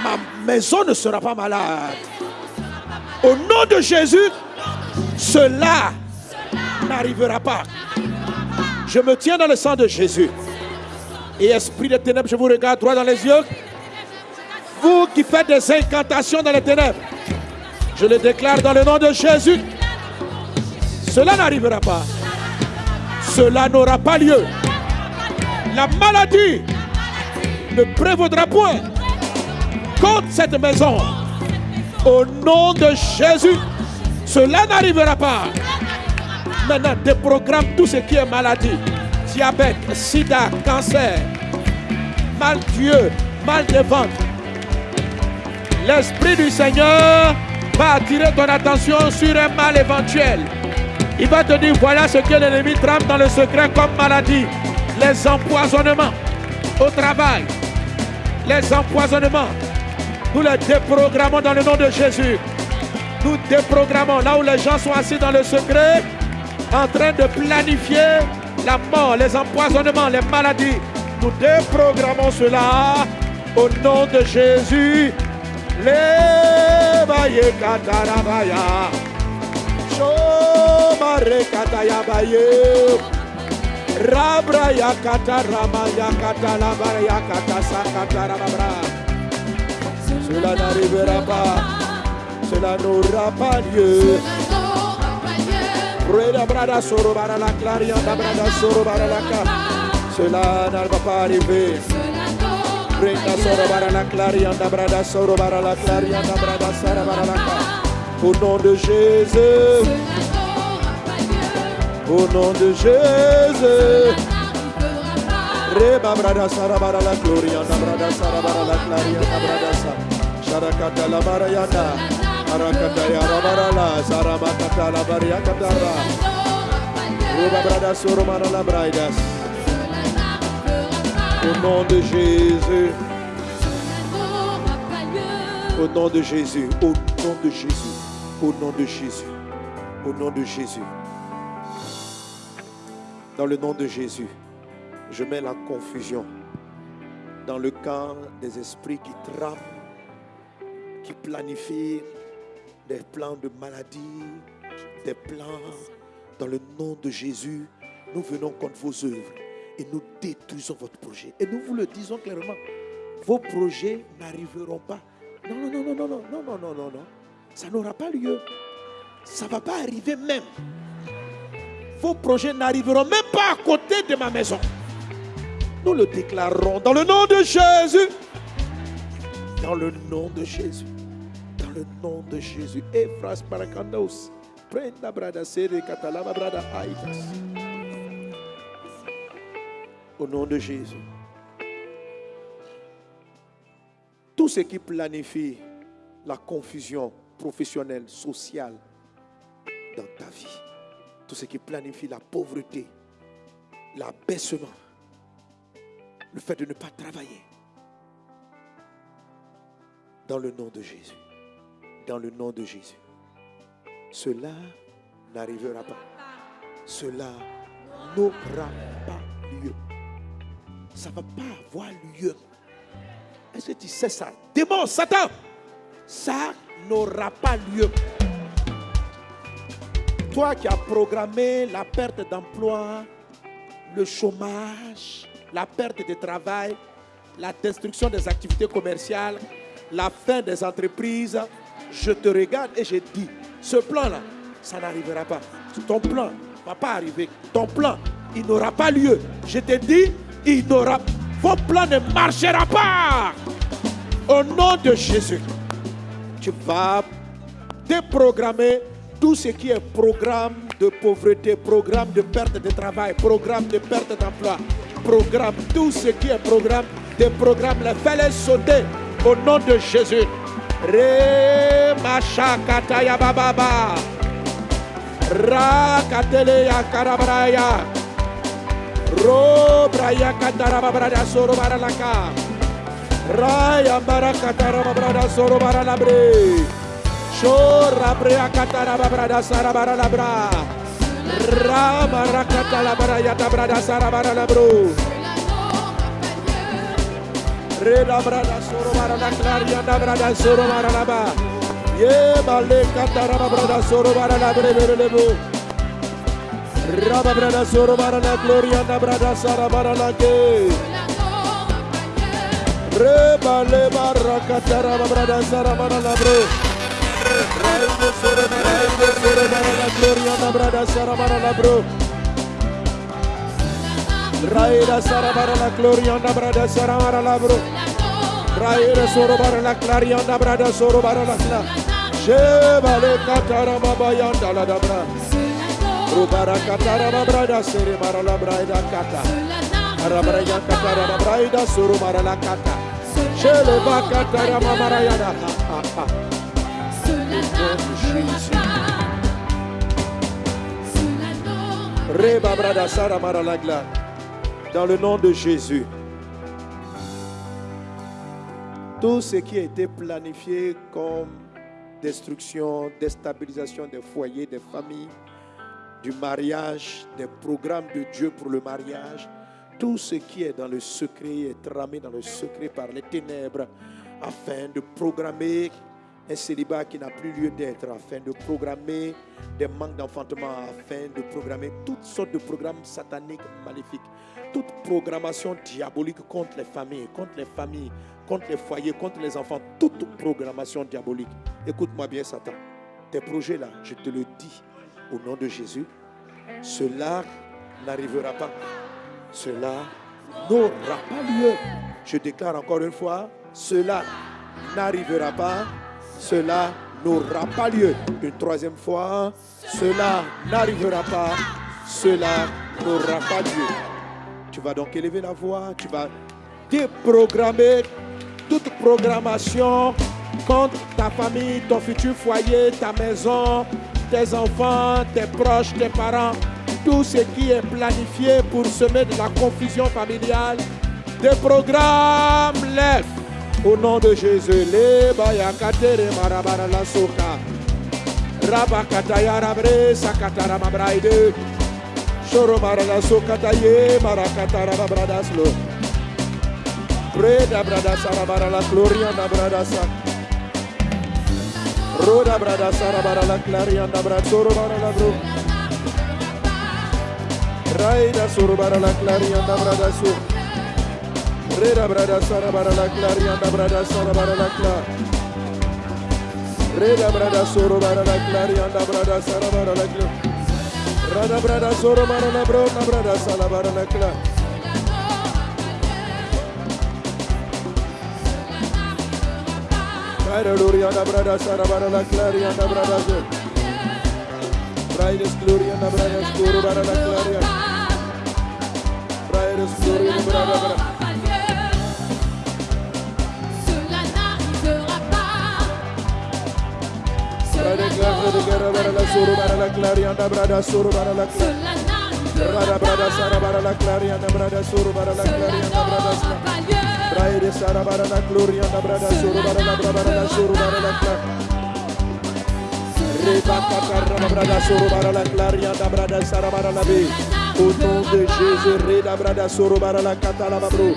Ma maison ne sera pas malade. Au nom de Jésus, cela n'arrivera pas. Je me tiens dans le sang de Jésus. Et esprit de ténèbres, je vous regarde droit dans les yeux. Vous qui faites des incantations dans les ténèbres, je le déclare dans le nom de Jésus. Cela n'arrivera pas. Cela n'aura pas lieu. La maladie ne prévaudra point contre cette maison. Au nom de Jésus, cela n'arrivera pas. Maintenant, déprogramme tout ce qui est maladie. Diabète, sida, cancer, mal Dieu, mal de ventre. L'Esprit du Seigneur va attirer ton attention sur un mal éventuel. Il va te dire, voilà ce que l'ennemi trame dans le secret comme maladie. Les empoisonnements au travail. Les empoisonnements. Nous les déprogrammons dans le nom de Jésus. Nous déprogrammons là où les gens sont assis dans le secret, en train de planifier la mort, les empoisonnements, les maladies. Nous déprogrammons cela au nom de Jésus. Les baye katarabaya. Shomare kataya baye. Rabra yakata rama yakata labara yakata sakata rababra. Cela n'arrivera pas. Cela n'aura pas lieu. Rueda brada soro bara la claria da brada soro bara la ca. Cela ne va pas arriver. Brenda soro bara la claria da brada soro bara la claria da brada sara bara la ca. Au nom de Jésus, au nom de Jésus. Reba brada sarabara la gloria na brada sarabara la gloria na brada sa. Sharakata la barayana. Arakata Au nom de Jésus. Au nom de Jésus. Au nom de Jésus. Au nom de Jésus. Au nom de Jésus. Dans le nom de Jésus, je mets la confusion dans le camp des esprits qui trament, qui planifient des plans de maladie, des plans. Dans le nom de Jésus, nous venons contre vos œuvres et nous détruisons votre projet. Et nous vous le disons clairement, vos projets n'arriveront pas. Non, non, non, non, non, non, non, non, non, non. Ça n'aura pas lieu. Ça ne va pas arriver même. Vos projets n'arriveront même pas à côté de ma maison. Nous le déclarons dans le nom de Jésus. Dans le nom de Jésus. Le nom de Jésus. Efras parakandos. Prenda brada sere katalaba brada. Au nom de Jésus. Tout ce qui planifie la confusion professionnelle, sociale dans ta vie, tout ce qui planifie la pauvreté, l'abaissement, le fait de ne pas travailler, dans le nom de Jésus, dans le nom de Jésus, cela n'arrivera pas. Cela n'aura pas lieu. Ça ne va pas avoir lieu. Est-ce que tu sais ça? Démon, Satan, ça n'aura pas lieu. Toi qui as programmé la perte d'emploi, le chômage, la perte de travail, la destruction des activités commerciales, la fin des entreprises, je te regarde et je dis, ce plan-là, ça n'arrivera pas. Ton plan ne va pas arriver. Ton plan, il n'aura pas lieu. Je te dis, il n'aura Vos plans ne marchera pas. Au nom de Jésus, tu vas déprogrammer tout ce qui est programme de pauvreté, programme de perte de travail, programme de perte d'emploi, programme, tout ce qui est programme, des programmes, les fais-les sauter au nom de Jésus. Re mashakataya bababa. Ra kateleya karabraya. Ro braya katarababrada soro baralaka. Raya barakatarababrada soro baralabre. Shora brea katarababrada sarabaralabra. Ra barakatalabraya tabrada sarabaralabro. Reda brada soro barala claria da brada. Ye bale katara babrada soro baralabre berelebu. Raba brada soro gloria da brada sara barala ke. Reba le baraka tara brada sara barala bro. Raide soro soro gloria da brada sara barala bro. Raira Sarabara la Gloria and Abrada Saramara Labro. Raira Sorobara la Claria and Abrada Sorobara la Cla. Chevale Catarababa Yanda la Dabra. Rubara Cataraba Brada Serimara la Braida Cata. Arabraya Catara la Braida Soromara la Cata. Cheleva Catara Mamarayana. Reba Brada Saramara la Glad. Dans le nom de Jésus. Tout ce qui a été planifié comme destruction, déstabilisation des foyers, des familles, du mariage, des programmes de Dieu pour le mariage, tout ce qui est dans le secret est tramé dans le secret par les ténèbres afin de programmer un célibat qui n'a plus lieu d'être, afin de programmer des manques d'enfantement, afin de programmer toutes sortes de programmes sataniques maléfiques, toute programmation diabolique contre les familles, contre les familles, contre les foyers, contre les enfants, toute programmation diabolique. Écoute-moi bien, Satan. Tes projets là, je te le dis au nom de Jésus, cela n'arrivera pas. Cela n'aura pas lieu. Je déclare encore une fois, cela n'arrivera pas. Cela n'aura pas lieu. Une troisième fois, cela n'arrivera pas. Cela n'aura pas lieu. Tu vas donc élever la voix, tu vas déprogrammer toute programmation contre ta famille, ton futur foyer, ta maison, tes enfants, tes proches, tes parents, tout ce qui est planifié pour semer de la confusion familiale. Déprogramme-les au nom de Jésus. Le bayakatere marabara la soka. Rabakataya rabre sakatara mabraide. Shoro marala marakatara mabradaslo. Preda bradasa rabara la gloria da bradasa. Roda bradasa rabara la claria da bradsoro bara la bro. Raida la claria da bradasu. Reda bradasa rabara la claria da bradasa rabara la cla. Reda bradasoro bara la claria da bradasa rabara la cla. Rada bradasoro bara la bro na bradasa la bara la cla. Raida gloria da bradasa rabara la claria da bradasu. Raides gloria da bradasoro bara la claria. Raides gloria da bradasa. Cela Rada brada sara bara la claria da brada soro bara la claria da brada sla. pas lieu. Braide sara bara la gloria da brada soro bara la brada bara la soro bara la cla. Reba kakarra da brada soro bara la claria da brada sara bara la be. Au nom de Jésus, reda brada soro bara la kata la babro.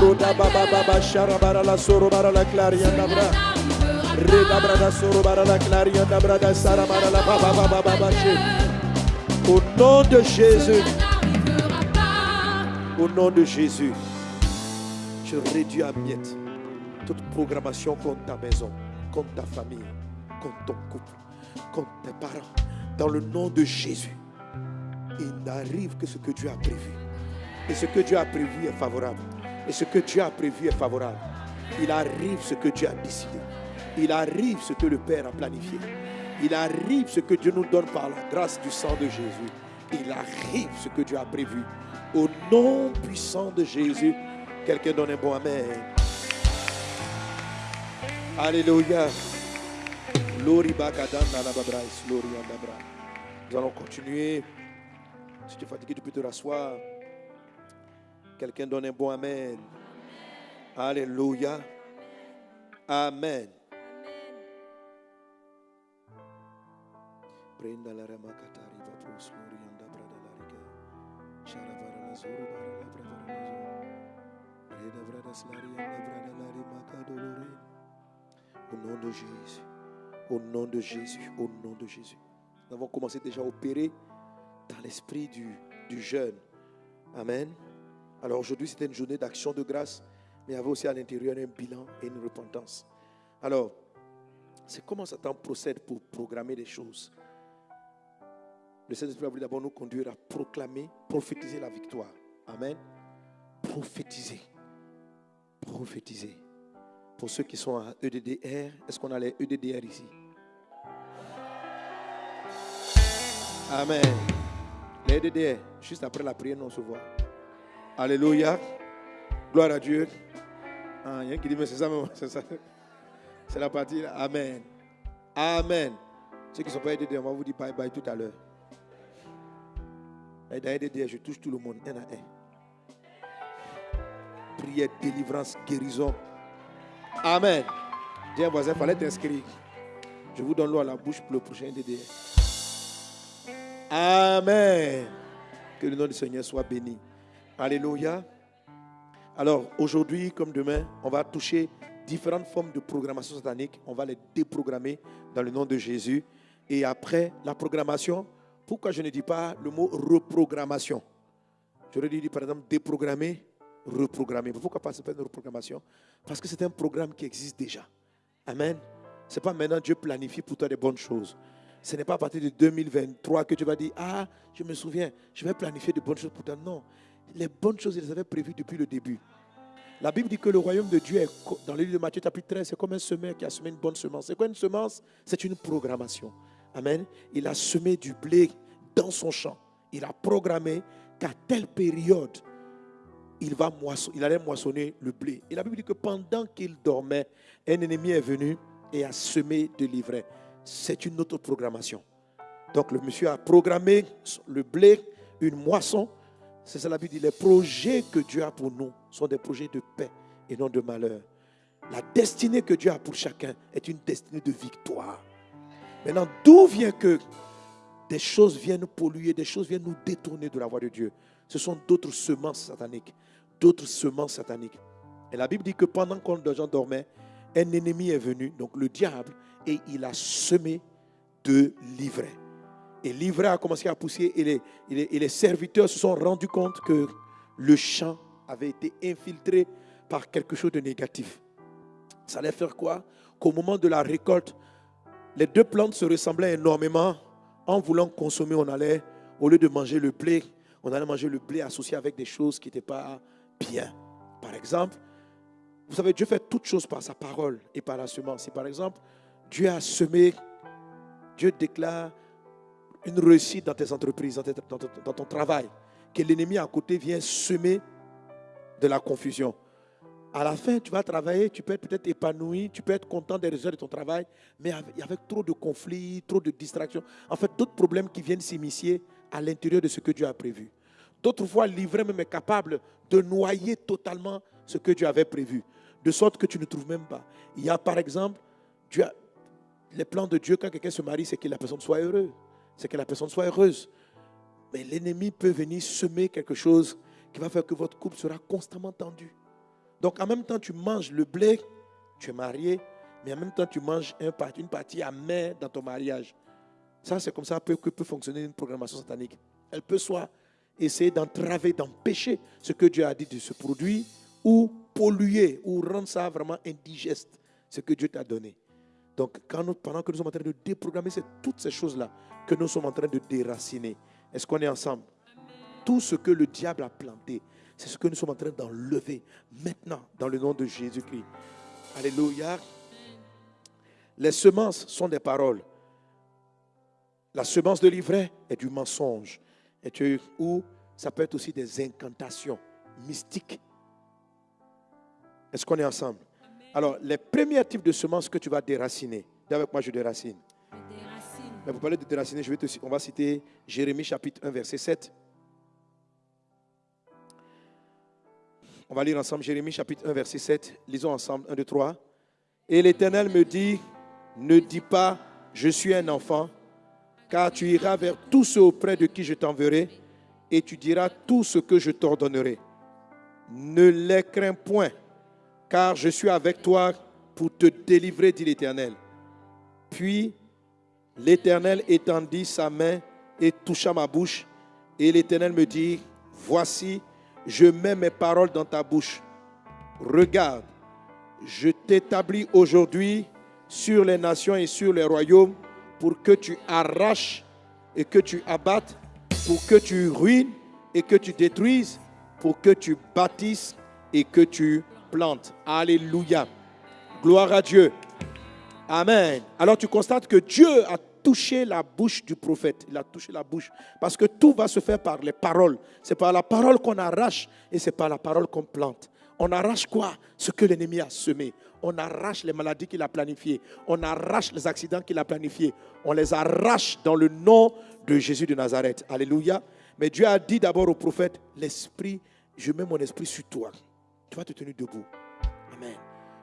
Roda baba baba shara bara la soro bara la claria da. Reda brada soro claria da brada sara. Au nom de Jésus. Au nom de Jésus, je réduis à miettes toute programmation contre ta maison, contre ta famille, contre ton couple, contre tes parents. Dans le nom de Jésus, il n'arrive que ce que Dieu a prévu. Et ce que Dieu a prévu est favorable. Et ce que Dieu a prévu est favorable. Il arrive ce que Dieu a décidé. Il arrive ce que le Père a planifié. Il arrive ce que Dieu nous donne par la grâce du sang de Jésus. Il arrive ce que Dieu a prévu. Au nom puissant de Jésus, quelqu'un donne un bon Amen. Alléluia. Nous allons continuer. Si tu es fatigué, tu peux te rasseoir. Quelqu'un donne un bon Amen. Alléluia. Amen. La zoro zoro. Slari. Au nom de Jésus. Au nom de Jésus. Au nom de Jésus. Nous avons commencé déjà à opérer dans l'esprit du, du jeûne. Amen. Alors aujourd'hui, c'était une journée d'action de grâce, mais il y avait aussi à l'intérieur un bilan et une repentance. Alors, c'est comment Satan procède pour programmer les choses? Le Saint-Esprit a voulu d'abord nous conduire à proclamer, prophétiser la victoire. Amen. Prophétiser. Prophétiser. Pour ceux qui sont à EDDR, est-ce qu'on a les EDDR ici? Amen. Les EDDR, juste après la prière, nous on se voit. Alléluia. Gloire à Dieu. Ah, il y a qui dit, mais c'est ça, c'est ça. C'est la partie. là. Amen. Amen. Ceux qui ne sont pas EDDR, on va vous dire bye bye tout à l'heure. Et EDDR, je touche tout le monde, un à un. Prière, délivrance, guérison. Amen. Dis voisin, fallait t'inscrire. Je vous donne l'eau à la bouche pour le prochain DDR. Amen. Que le nom du Seigneur soit béni. Alléluia. Alors, aujourd'hui comme demain, on va toucher différentes formes de programmation satanique. On va les déprogrammer dans le nom de Jésus. Et après la programmation, pourquoi je ne dis pas le mot reprogrammation? J'aurais dit par exemple déprogrammer, reprogrammer. Pourquoi pas une reprogrammation? Parce que c'est un programme qui existe déjà. Amen. Ce n'est pas maintenant Dieu planifie pour toi des bonnes choses. Ce n'est pas à partir de 2023 que tu vas dire Ah, je me souviens, je vais planifier de bonnes choses pour toi. Non. Les bonnes choses, il les avait prévues depuis le début. La Bible dit que le royaume de Dieu, est, dans le livre de Matthieu, chapitre 13, c'est comme un semeur qui a semé une bonne semence. C'est quoi une semence? C'est une programmation. Amen. Il a semé du blé dans son champ. Il a programmé qu'à telle période, il, va moisson- il allait moissonner le blé. Et la Bible dit que pendant qu'il dormait, un ennemi est venu et a semé de l'ivraie. C'est une autre programmation. Donc le monsieur a programmé le blé, une moisson. C'est ça la Bible dit. Les projets que Dieu a pour nous sont des projets de paix et non de malheur. La destinée que Dieu a pour chacun est une destinée de victoire. Maintenant, d'où vient que des choses viennent nous polluer, des choses viennent nous détourner de la voie de Dieu? Ce sont d'autres semences sataniques. D'autres semences sataniques. Et la Bible dit que pendant que les gens dormaient, un ennemi est venu, donc le diable, et il a semé de l'ivraie. Et l'ivraie a commencé à pousser et les- et les serviteurs se sont rendus compte que le champ avait été infiltré par quelque chose de négatif. Ça allait faire quoi? Qu'au moment de la récolte, les deux plantes se ressemblaient énormément. En voulant consommer, on allait, au lieu de manger le blé, on allait manger le blé associé avec des choses qui n'étaient pas bien. Par exemple, vous savez, Dieu fait toutes choses par sa parole et par la semence. Si par exemple, Dieu a semé, Dieu déclare une réussite dans tes entreprises, dans, ton travail, que l'ennemi à côté vient semer de la confusion. À la fin, tu vas travailler, tu peux être peut-être épanoui, tu peux être content des résultats de ton travail, mais avec, trop de conflits, trop de distractions, en fait, d'autres problèmes qui viennent s'immiscer à l'intérieur de ce que Dieu a prévu. D'autres fois, l'ivraie même est capable de noyer totalement ce que Dieu avait prévu, de sorte que tu ne trouves même pas. Il y a par exemple, Dieu a- les plans de Dieu quand quelqu'un se marie, c'est que la personne soit heureuse, c'est que la personne soit heureuse. Mais l'ennemi peut venir semer quelque chose qui va faire que votre couple sera constamment tendu. Donc en même temps, tu manges le blé, tu es marié, mais en même temps, tu manges une partie amère dans ton mariage. Ça, c'est comme ça que peut fonctionner une programmation satanique. Elle peut soit essayer d'entraver, d'empêcher ce que Dieu a dit de ce produit, ou polluer, ou rendre ça vraiment indigeste, ce que Dieu t'a donné. Donc, pendant que nous sommes en train de déprogrammer, c'est toutes ces choses-là que nous sommes en train de déraciner. Est-ce qu'on est ensemble? Tout ce que le diable a planté, c'est ce que nous sommes en train d'enlever maintenant dans le nom de Jésus-Christ. Alléluia. Les semences sont des paroles. La semence de l'ivraie est du mensonge. Et tu- ou ça peut être aussi des incantations mystiques. Est-ce qu'on est ensemble? Alors, les premiers types de semences que tu vas déraciner, dis avec moi, je déracine. Des racines. Mais pour parler de déraciner, je vais te, on va citer Jérémie chapitre 1, verset 7. On va lire ensemble Jérémie chapitre 1, verset 7. Lisons ensemble 1, 2, 3. Et l'Éternel me dit, ne dis pas, je suis un enfant, car tu iras vers tous ceux auprès de qui je t'enverrai, et tu diras tout ce que je t'ordonnerai. Ne les crains point, car je suis avec toi pour te délivrer, dit l'Éternel. Puis l'Éternel étendit sa main et toucha ma bouche. Et l'Éternel me dit, voici, je mets mes paroles dans ta bouche. Regarde, je t'établis aujourd'hui sur les nations et sur les royaumes pour que tu arraches et que tu abattes, pour que tu ruines et que tu détruises, pour que tu bâtisses et que tu plantes. Alléluia. Gloire à Dieu. Amen. Alors tu constates que Dieu a touché la bouche du prophète. Il a touché la bouche. Parce que tout va se faire par les paroles. C'est par la parole qu'on arrache et c'est par la parole qu'on plante. On arrache quoi? Ce que l'ennemi a semé. On arrache les maladies qu'il a planifiées. On arrache les accidents qu'il a planifiés. On les arrache dans le nom de Jésus de Nazareth. Alléluia. Mais Dieu a dit d'abord au prophète, l'esprit, je mets mon esprit sur toi. Tu vas te tenir debout. Amen.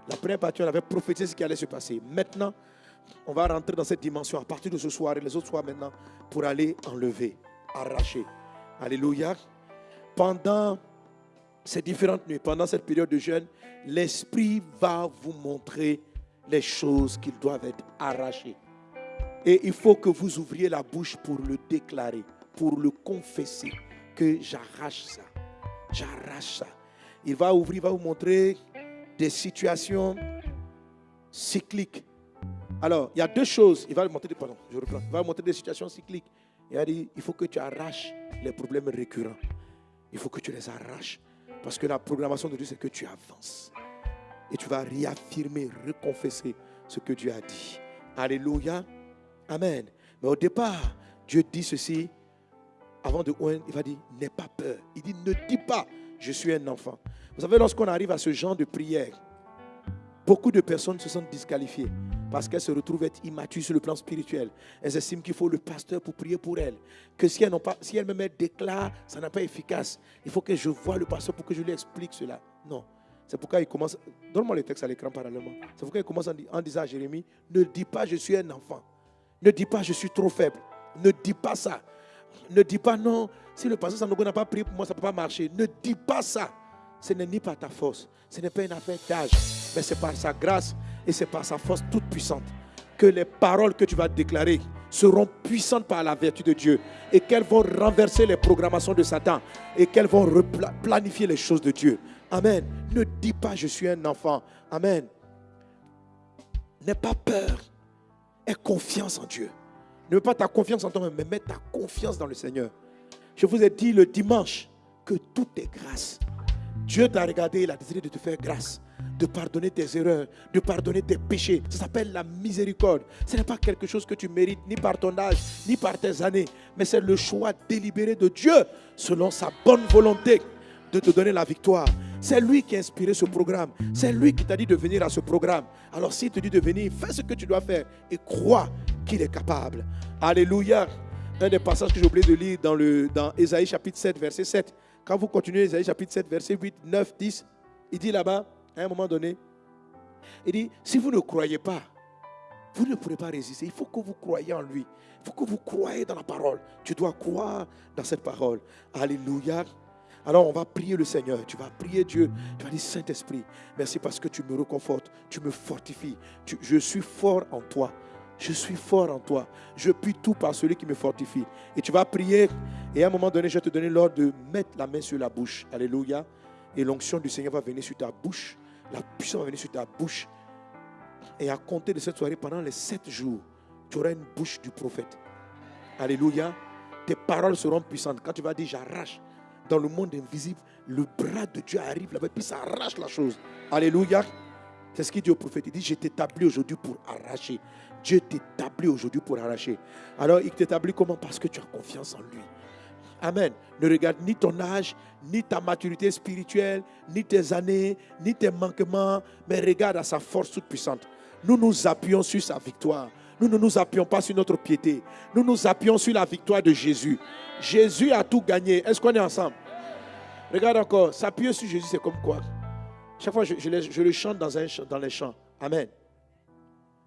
La première partie, on avait prophétisé ce qui allait se passer. Maintenant, on va rentrer dans cette dimension à partir de ce soir et les autres soirs maintenant pour aller enlever, arracher. Alléluia. Pendant ces différentes nuits, pendant cette période de jeûne, l'Esprit va vous montrer les choses qui doivent être arrachées. Et il faut que vous ouvriez la bouche pour le déclarer, pour le confesser, que j'arrache ça. J'arrache ça. Il va ouvrir, il va vous montrer des situations cycliques. Alors, il y a deux choses. Il va vous montrer, des- pardon, je reprends. Il va vous montrer des situations cycliques. Il a dit, il faut que tu arraches les problèmes récurrents. Il faut que tu les arraches. Parce que la programmation de Dieu, c'est que tu avances. Et tu vas réaffirmer, reconfesser ce que Dieu a dit. Alléluia. Amen. Mais au départ, Dieu dit ceci. Avant de oindre, il va dire, n'aie pas peur. Il dit, ne dis pas, je suis un enfant. Vous savez, lorsqu'on arrive à ce genre de prière, beaucoup de personnes se sentent disqualifiées parce qu'elles se retrouvent être immatures sur le plan spirituel. Elles estiment qu'il faut le pasteur pour prier pour elles. Que si elles, n'ont pas, si elles me mettent déclare, ça n'a pas efficace. Il faut que je voie le pasteur pour que je lui explique cela. Non. C'est pourquoi il commence. Donne-moi le texte à l'écran parallèlement. C'est pourquoi il commence en, di- en disant à Jérémie Ne dis pas je suis un enfant. Ne dis pas je suis trop faible. Ne dis pas ça. Ne dis pas non. Si le pasteur n'a pas prié pour moi, ça ne peut pas marcher. Ne dis pas ça. Ce n'est ni par ta force. Ce n'est pas une affaire d'âge. Mais c'est par sa grâce et c'est par sa force toute puissante que les paroles que tu vas déclarer seront puissantes par la vertu de Dieu et qu'elles vont renverser les programmations de Satan et qu'elles vont planifier les choses de Dieu. Amen. Ne dis pas je suis un enfant. Amen. N'aie pas peur. Aie confiance en Dieu. Ne mets pas ta confiance en toi-même, mais mets ta confiance dans le Seigneur. Je vous ai dit le dimanche que tout est grâce. Dieu t'a regardé, il a décidé de te faire grâce, de pardonner tes erreurs, de pardonner tes péchés. Ça s'appelle la miséricorde. Ce n'est pas quelque chose que tu mérites, ni par ton âge, ni par tes années, mais c'est le choix délibéré de Dieu, selon sa bonne volonté, de te donner la victoire. C'est lui qui a inspiré ce programme. C'est lui qui t'a dit de venir à ce programme. Alors s'il te dit de venir, fais ce que tu dois faire et crois qu'il est capable. Alléluia. Un des passages que j'ai oublié de lire dans, le, dans Ésaïe chapitre 7, verset 7. Quand vous continuez Ésaïe chapitre 7, verset 8, 9, 10, il dit là-bas, à un moment donné, il dit, si vous ne croyez pas, vous ne pourrez pas résister. Il faut que vous croyez en lui. Il faut que vous croyez dans la parole. Tu dois croire dans cette parole. Alléluia. Alors on va prier le Seigneur. Tu vas prier Dieu. Tu vas dire Saint-Esprit, merci parce que tu me reconfortes. Tu me fortifies. Je suis fort en toi. Je suis fort en toi. Je puis tout par celui qui me fortifie. Et tu vas prier. Et à un moment donné, je vais te donner l'ordre de mettre la main sur la bouche. Alléluia. Et l'onction du Seigneur va venir sur ta bouche. La puissance va venir sur ta bouche. Et à compter de cette soirée, pendant les sept jours, tu auras une bouche du prophète. Alléluia. Tes paroles seront puissantes. Quand tu vas dire j'arrache dans le monde invisible, le bras de Dieu arrive là-bas, puis ça arrache la chose. Alléluia. C'est ce qu'il dit au prophète. Il dit Je t'établis aujourd'hui pour arracher. Dieu t'établit aujourd'hui pour arracher. Alors il t'établit comment? Parce que tu as confiance en lui. Amen. Ne regarde ni ton âge, ni ta maturité spirituelle, ni tes années, ni tes manquements, mais regarde à sa force toute puissante. Nous nous appuyons sur sa victoire. Nous ne nous appuyons pas sur notre piété. Nous nous appuyons sur la victoire de Jésus. Jésus a tout gagné. Est-ce qu'on est ensemble? Regarde encore. S'appuyer sur Jésus, c'est comme quoi? Chaque fois, je, le- chante dans, dans les chants. Amen.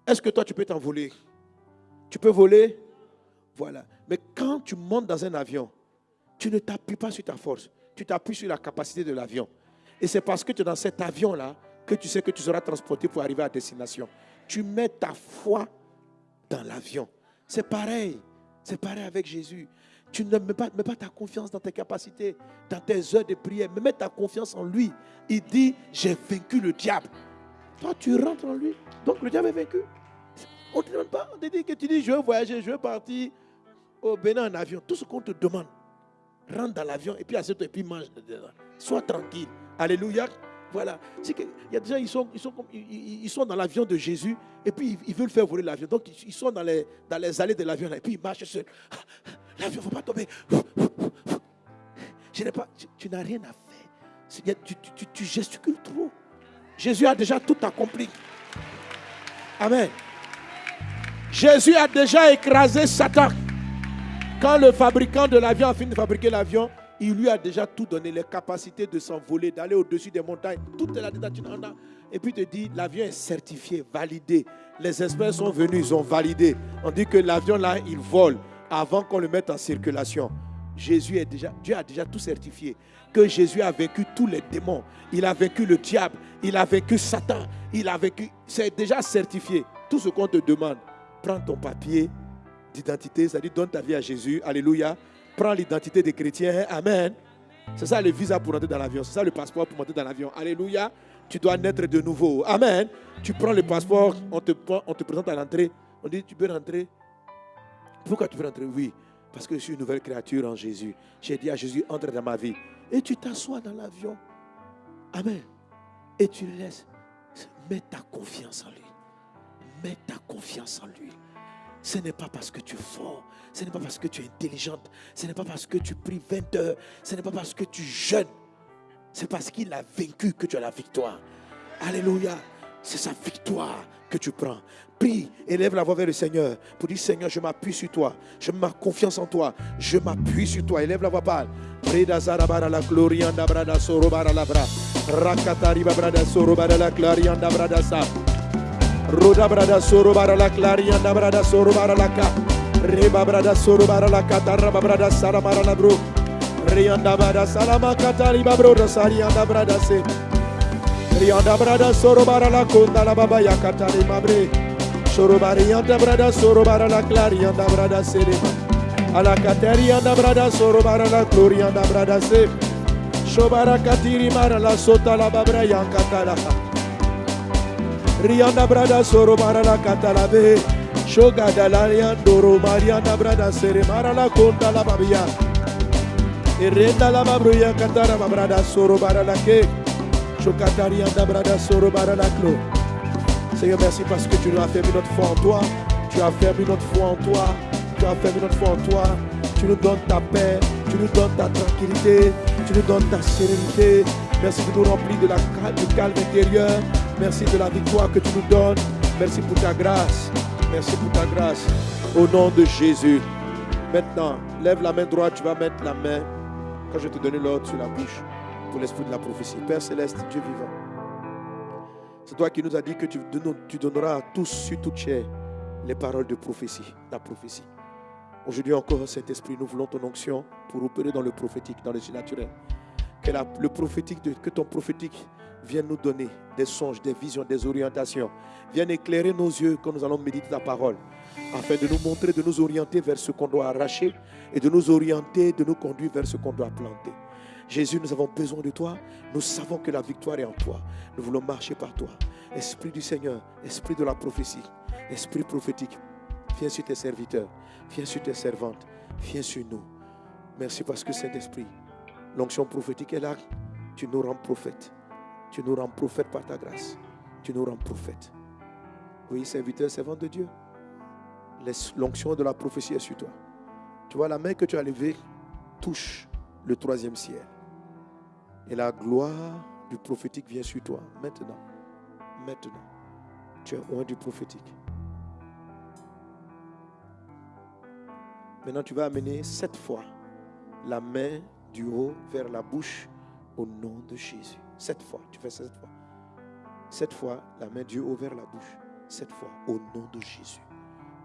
Est-ce que toi, tu peux t'envoler? Tu peux voler? Voilà. Mais quand tu montes dans un avion, tu ne t'appuies pas sur ta force. Tu t'appuies sur la capacité de l'avion. Et c'est parce que tu es dans cet avion-là que tu sais que tu seras transporté pour arriver à destination. Tu mets ta foi dans l'avion. C'est pareil. C'est pareil avec Jésus. Tu ne mets pas, ta confiance dans tes capacités, dans tes heures de prière, mais mets ta confiance en lui. Il dit, j'ai vaincu le diable. Toi, tu rentres en lui. Donc le diable est vaincu. On ne te demande pas. On te dit que tu dis, je veux voyager, je veux partir au Bénin en avion. Tout ce qu'on te demande, rentre dans l'avion et puis assieds-toi et puis mange. dedans. Sois tranquille. Alléluia. Voilà. Que, il y a des gens, ils sont, ils sont, comme- ils- sont dans l'avion de Jésus et puis ils, veulent faire voler l'avion. Donc ils, sont dans les, dans les allées de l'avion et puis ils marchent seuls. Ah, L'avion ne va pas tomber. Je pas, tu, n'as rien à faire. Tu- tu- tu gesticules trop. Jésus a déjà tout accompli. Amen. Jésus a déjà écrasé Satan. Quand le fabricant de l'avion a fini de fabriquer l'avion, il lui a déjà tout donné, les capacités de s'envoler, d'aller au-dessus des montagnes. Tout est là-dedans. tu en as. Et puis il te dit, l'avion est certifié, validé. Les experts sont venus, ils ont validé. On dit que l'avion là, il vole avant qu'on le mette en circulation. Jésus est déjà, Dieu a déjà tout certifié. Que Jésus a vaincu tous les démons. Il a vaincu le diable. Il a vaincu Satan. Il a vaincu. C'est déjà certifié. Tout ce qu'on te demande, prends ton papier d'identité, c'est-à-dire donne ta vie à Jésus. Alléluia. Prends l'identité des chrétiens. Amen. C'est ça le visa pour entrer dans l'avion. C'est ça le passeport pour monter dans l'avion. Alléluia. Tu dois naître de nouveau. Amen. Tu prends le passeport, on te, présente à l'entrée. On dit, tu peux rentrer. Pourquoi tu veux rentrer? Oui, parce que je suis une nouvelle créature en Jésus. J'ai dit à Jésus, entre dans ma vie. Et tu t'assois dans l'avion. Amen. Et tu laisses. Mets ta confiance en lui. Mets ta confiance en lui. Ce n'est pas parce que tu es fort, ce n'est pas parce que tu es intelligente, ce n'est pas parce que tu pries 20 heures, ce n'est pas parce que tu jeûnes C'est parce qu'il a vaincu que tu as la victoire. Alléluia. C'est sa victoire que tu prends. Prie, élève la voix vers le Seigneur pour dire Seigneur, je m'appuie sur toi. Je mets confiance en toi. Je m'appuie sur toi. Élève la voix, parle. Breda zarabara la glorianda brada la bra. Rakatari brada sorobara la clarianda brada sa. Roda brada sorobara la clarianda brada sorobara la ka. Reba brada sorobara la katara brada saramara la bro. Rianda brada salama katari babro sarianda brada se. Rianda brada sorobara la konda la baba yakatari mabre. Sorobari yanda brada sorobara la clarianda brada serema. Ala kateri yanda brada sorobara la glorianda brada se. Shobara katiri mara la sota la babra yankatala. Rianda brada sorobara la katalabe. Shoga dalarian doro brada sere mara la konda la babia. Irenda la babruya katara babrada sorobara la ke. Shokatari yanda brada sorobara la klo. Seigneur, merci parce que tu nous as fermé notre foi en toi. Tu as fermé notre foi en toi. Tu as fermé notre foi en toi. Tu nous donnes ta paix. Tu nous donnes ta tranquillité. Tu nous donnes ta sérénité. Merci de nous remplir de la, du calme intérieur. Merci de la victoire que tu nous donnes. Merci pour ta grâce. Merci pour ta grâce. Au nom de Jésus. Maintenant, lève la main droite. Tu vas mettre la main, quand je te donner l'ordre, sur la bouche pour l'esprit de la prophétie. Père céleste, Dieu vivant. C'est toi qui nous as dit que tu, don- tu donneras à tous sur toute chair les paroles de prophétie, la prophétie. Aujourd'hui encore, Saint-Esprit, nous voulons ton onction pour opérer dans le prophétique, dans le surnaturel. Que, le prophétique que ton prophétique vienne nous donner des songes, des visions, des orientations. Vienne éclairer nos yeux quand nous allons méditer ta parole. Afin de nous montrer, de nous orienter vers ce qu'on doit arracher et de nous orienter, de nous conduire vers ce qu'on doit planter. Jésus, nous avons besoin de toi. Nous savons que la victoire est en toi. Nous voulons marcher par toi. Esprit du Seigneur, esprit de la prophétie, esprit prophétique, viens sur tes serviteurs, viens sur tes servantes, viens sur nous. Merci parce que Saint-Esprit, l'onction prophétique est là. Tu nous rends prophètes. Tu nous rends prophètes par ta grâce. Tu nous rends prophètes. Oui, serviteur, servant de Dieu. L'onction de la prophétie est sur toi. Tu vois, la main que tu as levée touche le troisième ciel. Et la gloire du prophétique vient sur toi. Maintenant. Maintenant. Tu es loin du prophétique. Maintenant, tu vas amener sept fois la main du haut vers la bouche au nom de Jésus. Sept fois. Tu fais sept fois. Sept fois la main du haut vers la bouche. Sept fois au nom de Jésus.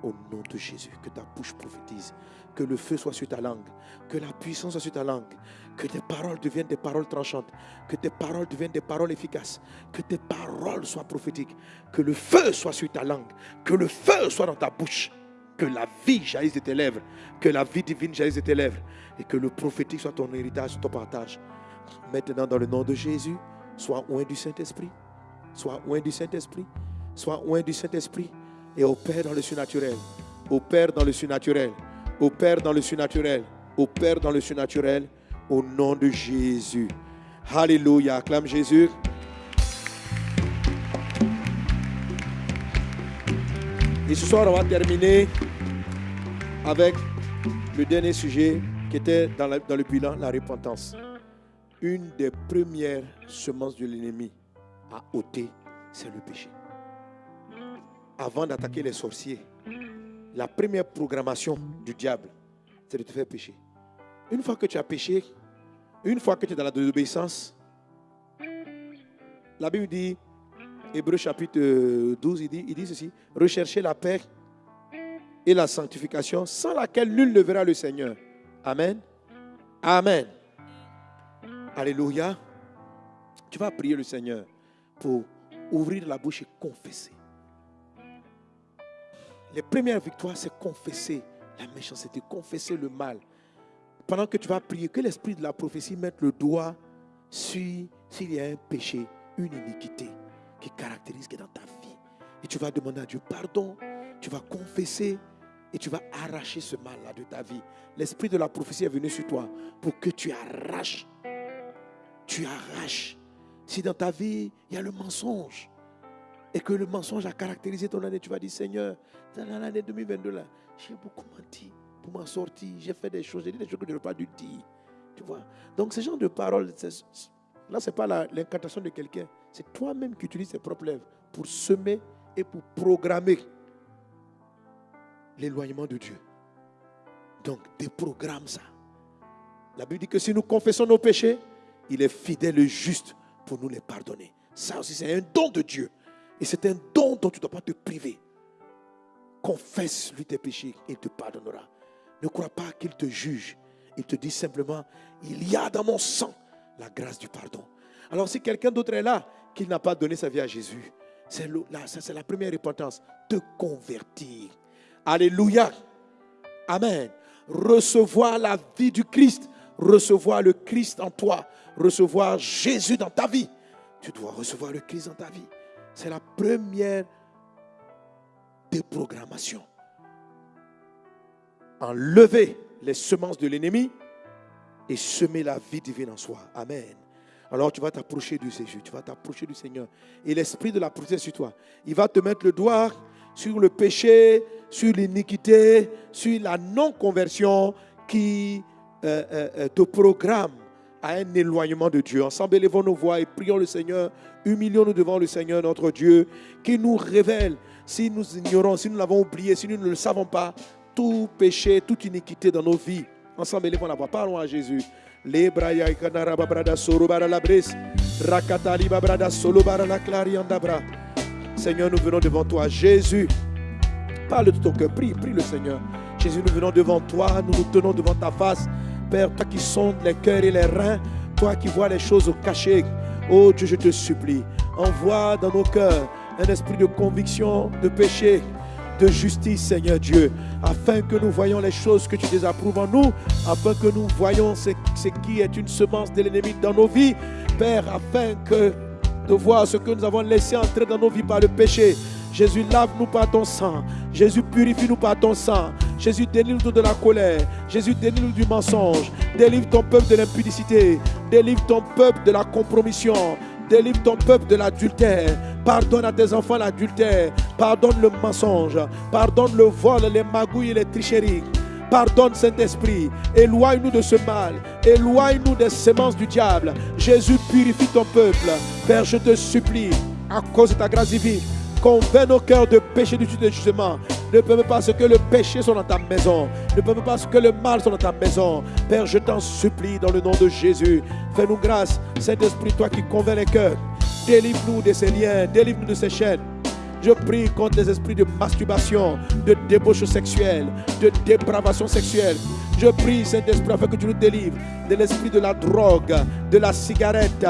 Au nom de Jésus, que ta bouche prophétise, que le feu soit sur ta langue, que la puissance soit sur ta langue, que tes paroles deviennent des paroles tranchantes, que tes paroles deviennent des paroles efficaces, que tes paroles soient prophétiques, que le feu soit sur ta langue, que le feu soit dans ta bouche, que la vie jaillisse de tes lèvres, que la vie divine jaillisse de tes lèvres, et que le prophétique soit ton héritage, ton partage. Maintenant, dans le nom de Jésus, sois loin du Saint-Esprit, sois loin du Saint-Esprit, sois loin du Saint-Esprit, et opère dans le surnaturel, opère dans le surnaturel, opère dans le surnaturel, opère dans le surnaturel, au nom de Jésus. Alléluia, acclame Jésus. Et ce soir, on va terminer avec le dernier sujet qui était dans, dans le bilan, la repentance. Une des premières semences de l'ennemi à ôter, c'est le péché. Avant d'attaquer les sorciers, la première programmation du diable, c'est de te faire pécher. Une fois que tu as péché, une fois que tu es dans la désobéissance, la Bible dit, Hébreu chapitre euh, 12, il dit, il dit ceci, recherchez la paix et la sanctification sans laquelle nul ne verra le Seigneur. Amen. Amen. Alléluia. Tu vas prier le Seigneur pour ouvrir la bouche et confesser. Les premières victoires, c'est confesser la méchanceté, confesser le mal. Pendant que tu vas prier, que l'esprit de la prophétie mette le doigt sur s'il y a un péché, une iniquité qui caractérise qui est dans ta vie. Et tu vas demander à Dieu pardon, tu vas confesser et tu vas arracher ce mal-là de ta vie. L'esprit de la prophétie est venu sur toi pour que tu arraches. Tu arraches. Si dans ta vie, il y a le mensonge, et que le mensonge a caractérisé ton année, tu vas dire Seigneur, dans l'année 2022, là, j'ai beaucoup menti pour m'en sortir. J'ai fait des choses, j'ai dit des choses que je n'aurais pas dû dire. Tu vois? Donc, ce genre de paroles, Là, ce n'est pas l'incantation de quelqu'un. C'est toi-même qui utilises tes propres lèvres pour semer et pour programmer l'éloignement de Dieu. Donc, déprogramme ça. La Bible dit que si nous confessons nos péchés, il est fidèle et juste pour nous les pardonner. Ça aussi, c'est un don de Dieu. Et c'est un don dont tu ne dois pas te priver. Confesse-lui tes péchés, il te pardonnera. Ne crois pas qu'il te juge. Il te dit simplement, il y a dans mon sang la grâce du pardon. Alors si quelqu'un d'autre est là, qui n'a pas donné sa vie à Jésus, c'est la première repentance, te convertir. Alléluia. Amen. Recevoir la vie du Christ, recevoir le Christ en toi, recevoir Jésus dans ta vie. Tu dois recevoir le Christ dans ta vie. C'est la première déprogrammation. Enlever les semences de l'ennemi et semer la vie divine en soi. Amen. Alors tu vas t'approcher du Seigneur, tu vas t'approcher du Seigneur. Et l'Esprit de la prophète sur toi. Il va te mettre le doigt sur le péché, sur l'iniquité, sur la non-conversion qui euh, euh, euh, te programme à un éloignement de Dieu. Ensemble, élevons nos voix et prions le Seigneur. Humilions-nous devant le Seigneur, notre Dieu, qui nous révèle, si nous ignorons, si nous l'avons oublié, si nous ne le savons pas, tout péché, toute iniquité dans nos vies. Ensemble, élevons la voix. Parlons à Jésus. Seigneur, nous venons devant toi. Jésus, parle de ton cœur. Prie, prie le Seigneur. Jésus, nous venons devant toi. Nous nous tenons devant ta face. Père, toi qui sondes les cœurs et les reins, toi qui vois les choses cachées. Oh Dieu, je te supplie. Envoie dans nos cœurs un esprit de conviction, de péché, de justice, Seigneur Dieu, afin que nous voyons les choses que tu désapprouves en nous, afin que nous voyons ce, ce qui est une semence de l'ennemi dans nos vies, Père, afin que de voir ce que nous avons laissé entrer dans nos vies par le péché. Jésus, lave-nous par ton sang. Jésus, purifie-nous par ton sang. Jésus, délivre-nous de la colère. Jésus, délivre-nous du mensonge. Délivre ton peuple de l'impudicité. Délivre ton peuple de la compromission. Délivre ton peuple de l'adultère. Pardonne à tes enfants l'adultère. Pardonne le mensonge. Pardonne le vol, les magouilles et les tricheries. Pardonne Saint-Esprit. Éloigne-nous de ce mal. Éloigne-nous des semences du diable. Jésus, purifie ton peuple. Père, je te supplie, à cause de ta grâce divine, convainc nos cœurs de péché, du de jugement. Ne permets pas ce que le péché soit dans ta maison. Ne permets pas ce que le mal soit dans ta maison. Père, je t'en supplie dans le nom de Jésus. Fais-nous grâce, Saint-Esprit, toi qui convainc les cœurs. Délivre-nous de ces liens, délivre-nous de ces chaînes. Je prie contre les esprits de masturbation, de débauche sexuelle, de dépravation sexuelle. Je prie, Saint-Esprit, afin que tu nous délivres de l'esprit de la drogue, de la cigarette,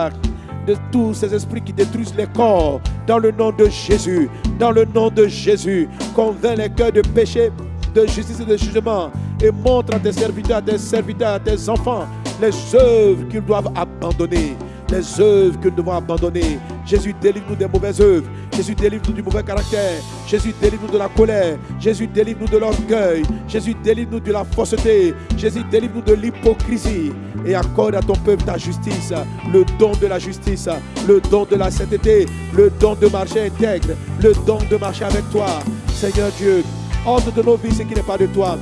de tous ces esprits qui détruisent les corps. Dans le nom de Jésus, dans le nom de Jésus, convainc les cœurs de péché, de justice et de jugement. Et montre à tes serviteurs, à tes serviteurs, à tes enfants les œuvres qu'ils doivent abandonner les œuvres que nous devons abandonner. Jésus, délivre-nous des mauvaises œuvres. Jésus, délivre-nous du mauvais caractère. Jésus, délivre-nous de la colère. Jésus, délivre-nous de l'orgueil. Jésus, délivre-nous de la fausseté. Jésus, délivre-nous de l'hypocrisie. Et accorde à ton peuple ta justice, le don de la justice, le don de la sainteté, le don de marcher intègre, le don de marcher avec toi. Seigneur Dieu, ordre de nos vies ce qui n'est pas de toi.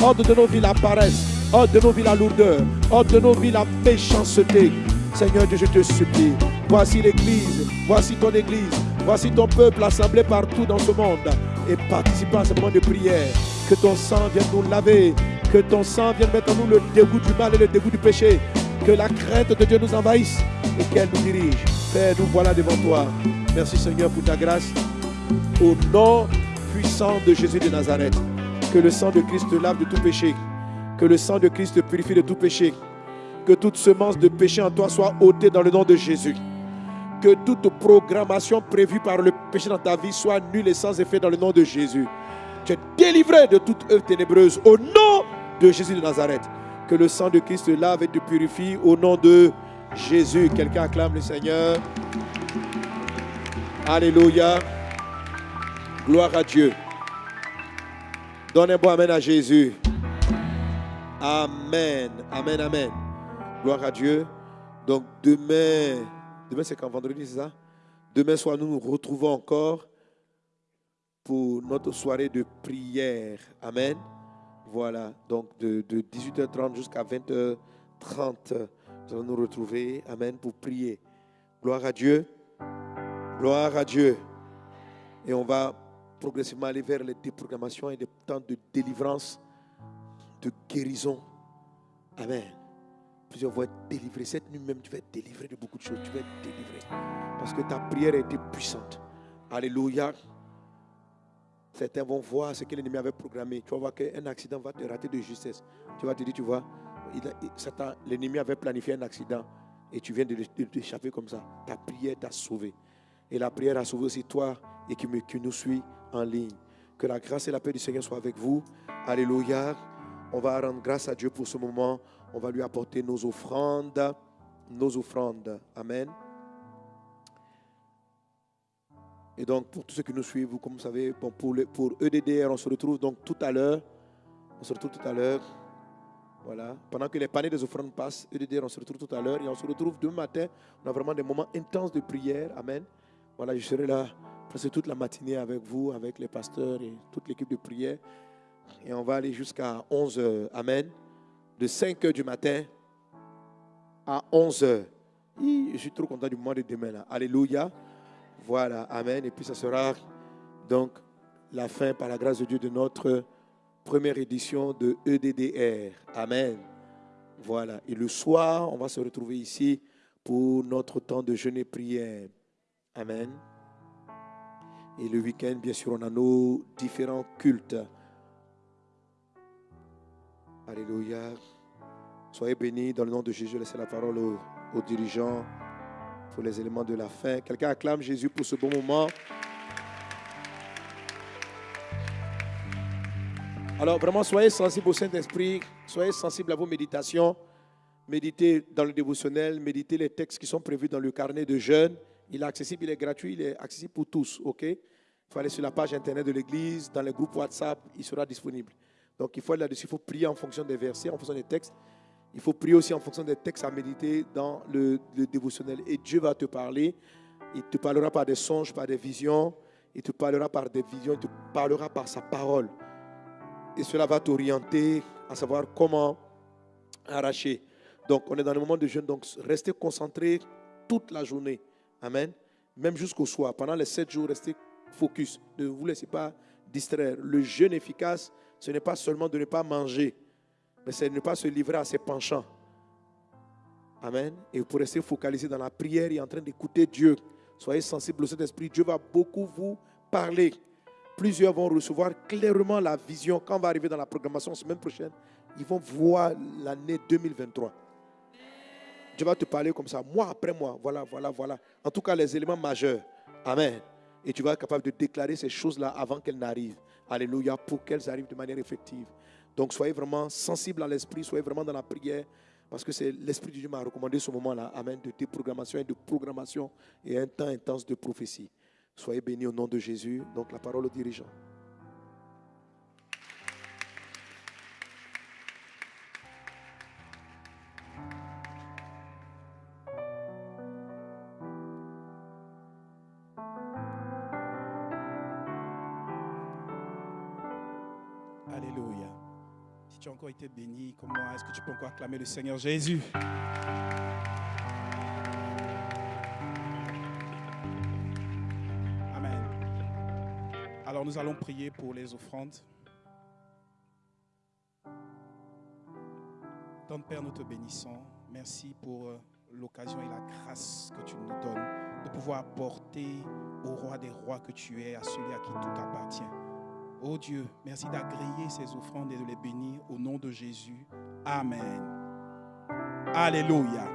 Ordre de nos vies la paresse. Ordre de nos vies la lourdeur. Ordre de nos vies la méchanceté. Seigneur Dieu, je te supplie. Voici l'Église, voici ton Église, voici ton peuple assemblé partout dans ce monde et participant à ce moment de prière. Que ton sang vienne nous laver, que ton sang vienne mettre en nous le dégoût du mal et le dégoût du péché. Que la crainte de Dieu nous envahisse et qu'elle nous dirige. Père, nous voilà devant toi. Merci Seigneur pour ta grâce. Au nom puissant de Jésus de Nazareth, que le sang de Christ te lave de tout péché. Que le sang de Christ te purifie de tout péché que toute semence de péché en toi soit ôtée dans le nom de Jésus. Que toute programmation prévue par le péché dans ta vie soit nulle et sans effet dans le nom de Jésus. Tu es délivré de toute œuvre ténébreuse au nom de Jésus de Nazareth. Que le sang de Christ te lave et te purifie au nom de Jésus. Quelqu'un acclame le Seigneur. Alléluia. Gloire à Dieu. Donne un bon Amen à Jésus. Amen. Amen. Amen. Gloire à Dieu. Donc demain, demain c'est quand vendredi, c'est ça? Demain soir, nous nous retrouvons encore pour notre soirée de prière. Amen. Voilà. Donc de, de 18h30 jusqu'à 20h30, nous allons nous retrouver, Amen, pour prier. Gloire à Dieu. Gloire à Dieu. Et on va progressivement aller vers les déprogrammations et des temps de délivrance, de guérison. Amen. Plusieurs vont être délivrés. Cette nuit même, tu vas être délivré de beaucoup de choses. Tu vas être délivré. Parce que ta prière a été puissante. Alléluia. Certains vont voir ce que l'ennemi avait programmé. Tu vas voir qu'un accident va te rater de justesse. Tu vas te dire, tu vois, l'ennemi avait planifié un accident et tu viens de t'échapper comme ça. Ta prière t'a sauvé. Et la prière a sauvé aussi toi et qui, qui nous suit en ligne. Que la grâce et la paix du Seigneur soient avec vous. Alléluia. On va rendre grâce à Dieu pour ce moment. On va lui apporter nos offrandes. Nos offrandes. Amen. Et donc, pour tous ceux qui nous suivent, vous, comme vous savez, pour, EDDR, on se retrouve donc tout à l'heure. On se retrouve tout à l'heure. Voilà. Pendant que les paniers des offrandes passent, EDDR, on se retrouve tout à l'heure. Et on se retrouve demain matin. On a vraiment des moments intenses de prière. Amen. Voilà, je serai là presque toute la matinée avec vous, avec les pasteurs et toute l'équipe de prière. Et on va aller jusqu'à 11 heures. Amen. De 5 heures du matin à 11 heures. Je suis trop content du mois de demain. Là. Alléluia. Voilà. Amen. Et puis ça sera donc la fin, par la grâce de Dieu, de notre première édition de EDDR. Amen. Voilà. Et le soir, on va se retrouver ici pour notre temps de jeûne et prière. Amen. Et le week-end, bien sûr, on a nos différents cultes. Alléluia. Soyez bénis dans le nom de Jésus. Laissez la parole aux, dirigeants pour les éléments de la fin. Quelqu'un acclame Jésus pour ce bon moment. Alors vraiment, soyez sensibles au Saint-Esprit, soyez sensibles à vos méditations. Méditez dans le dévotionnel, méditez les textes qui sont prévus dans le carnet de jeûne. Il est accessible, il est gratuit, il est accessible pour tous, ok? Il faut aller sur la page internet de l'église, dans les groupes WhatsApp, il sera disponible. Donc il faut aller là-dessus, il faut prier en fonction des versets, en fonction des textes. Il faut prier aussi en fonction des textes à méditer dans le, dévotionnel. Et Dieu va te parler. Il te parlera par des songes, par des visions. Il te parlera par des visions. Il te parlera par sa parole. Et cela va t'orienter à savoir comment arracher. Donc, on est dans le moment de jeûne. Donc, restez concentrés toute la journée. Amen. Même jusqu'au soir. Pendant les sept jours, restez focus. Ne vous laissez pas distraire. Le jeûne efficace, ce n'est pas seulement de ne pas manger, mais c'est ne pas se livrer à ses penchants. Amen. Et pour rester focalisé dans la prière et en train d'écouter Dieu, soyez sensibles au Saint-Esprit. Dieu va beaucoup vous parler. Plusieurs vont recevoir clairement la vision. Quand on va arriver dans la programmation semaine prochaine, ils vont voir l'année 2023. Dieu va te parler comme ça, mois après mois. Voilà, voilà, voilà. En tout cas, les éléments majeurs. Amen. Et tu vas être capable de déclarer ces choses-là avant qu'elles n'arrivent. Alléluia, pour qu'elles arrivent de manière effective. Donc, soyez vraiment sensibles à l'esprit, soyez vraiment dans la prière, parce que c'est l'esprit de Dieu m'a recommandé ce moment-là. Amen. De déprogrammation et de programmation et un temps intense de prophétie. Soyez bénis au nom de Jésus. Donc, la parole aux dirigeants. Encore été béni comme moi, est-ce que tu peux encore acclamer le Seigneur Jésus? Amen. Alors nous allons prier pour les offrandes. Tante Père, nous te bénissons. Merci pour euh, l'occasion et la grâce que tu nous donnes de pouvoir apporter au roi des rois que tu es, à celui à qui tout appartient. Oh Dieu, merci d'agréer ces offrandes et de les bénir au nom de Jésus. Amen. Alléluia.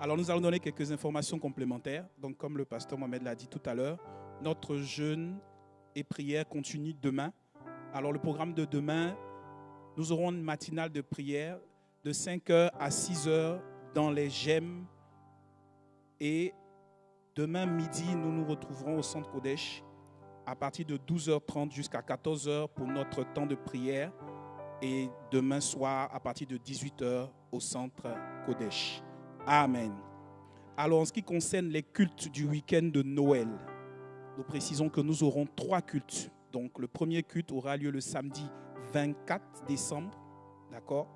Alors nous allons donner quelques informations complémentaires. Donc comme le pasteur Mohamed l'a dit tout à l'heure, notre jeûne et prière continue demain. Alors le programme de demain, nous aurons une matinale de prière de 5h à 6h dans les gemmes. Et demain midi, nous nous retrouverons au centre Kodesh à partir de 12h30 jusqu'à 14h pour notre temps de prière et demain soir à partir de 18h au centre Kodesh. Amen. Alors en ce qui concerne les cultes du week-end de Noël, nous précisons que nous aurons trois cultes. Donc le premier culte aura lieu le samedi 24 décembre, d'accord?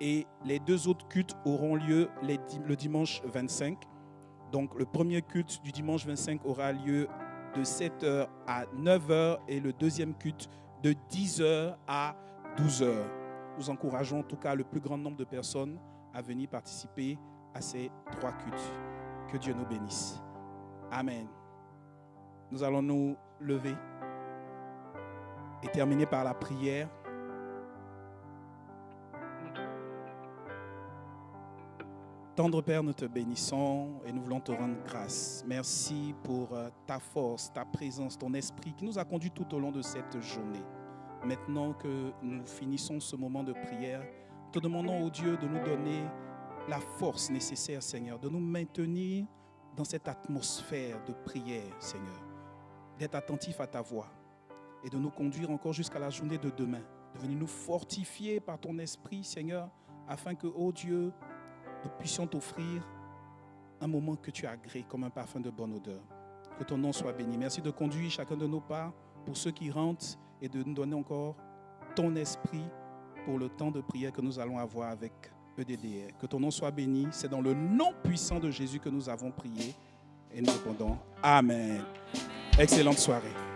Et les deux autres cultes auront lieu les le dimanche 25. Donc le premier culte du dimanche 25 aura lieu de 7h à 9h et le deuxième culte de 10h à 12h. Nous encourageons en tout cas le plus grand nombre de personnes à venir participer à ces trois cultes. Que Dieu nous bénisse. Amen. Nous allons nous lever et terminer par la prière. Tendre Père, nous te bénissons et nous voulons te rendre grâce. Merci pour euh, ta force, ta présence, ton esprit qui nous a conduits tout au long de cette journée. Maintenant que nous finissons ce moment de prière, te demandons au Dieu de nous donner la force nécessaire, Seigneur, de nous maintenir dans cette atmosphère de prière, Seigneur, d'être attentif à ta voix et de nous conduire encore jusqu'à la journée de demain, de venir nous fortifier par ton esprit, Seigneur, afin que, ô Dieu, nous puissions t'offrir un moment que tu agréé comme un parfum de bonne odeur. Que ton nom soit béni. Merci de conduire chacun de nos pas pour ceux qui rentrent et de nous donner encore ton esprit pour le temps de prière que nous allons avoir avec EDDR. Que ton nom soit béni. C'est dans le nom puissant de Jésus que nous avons prié et nous répondons Amen. Excellente soirée.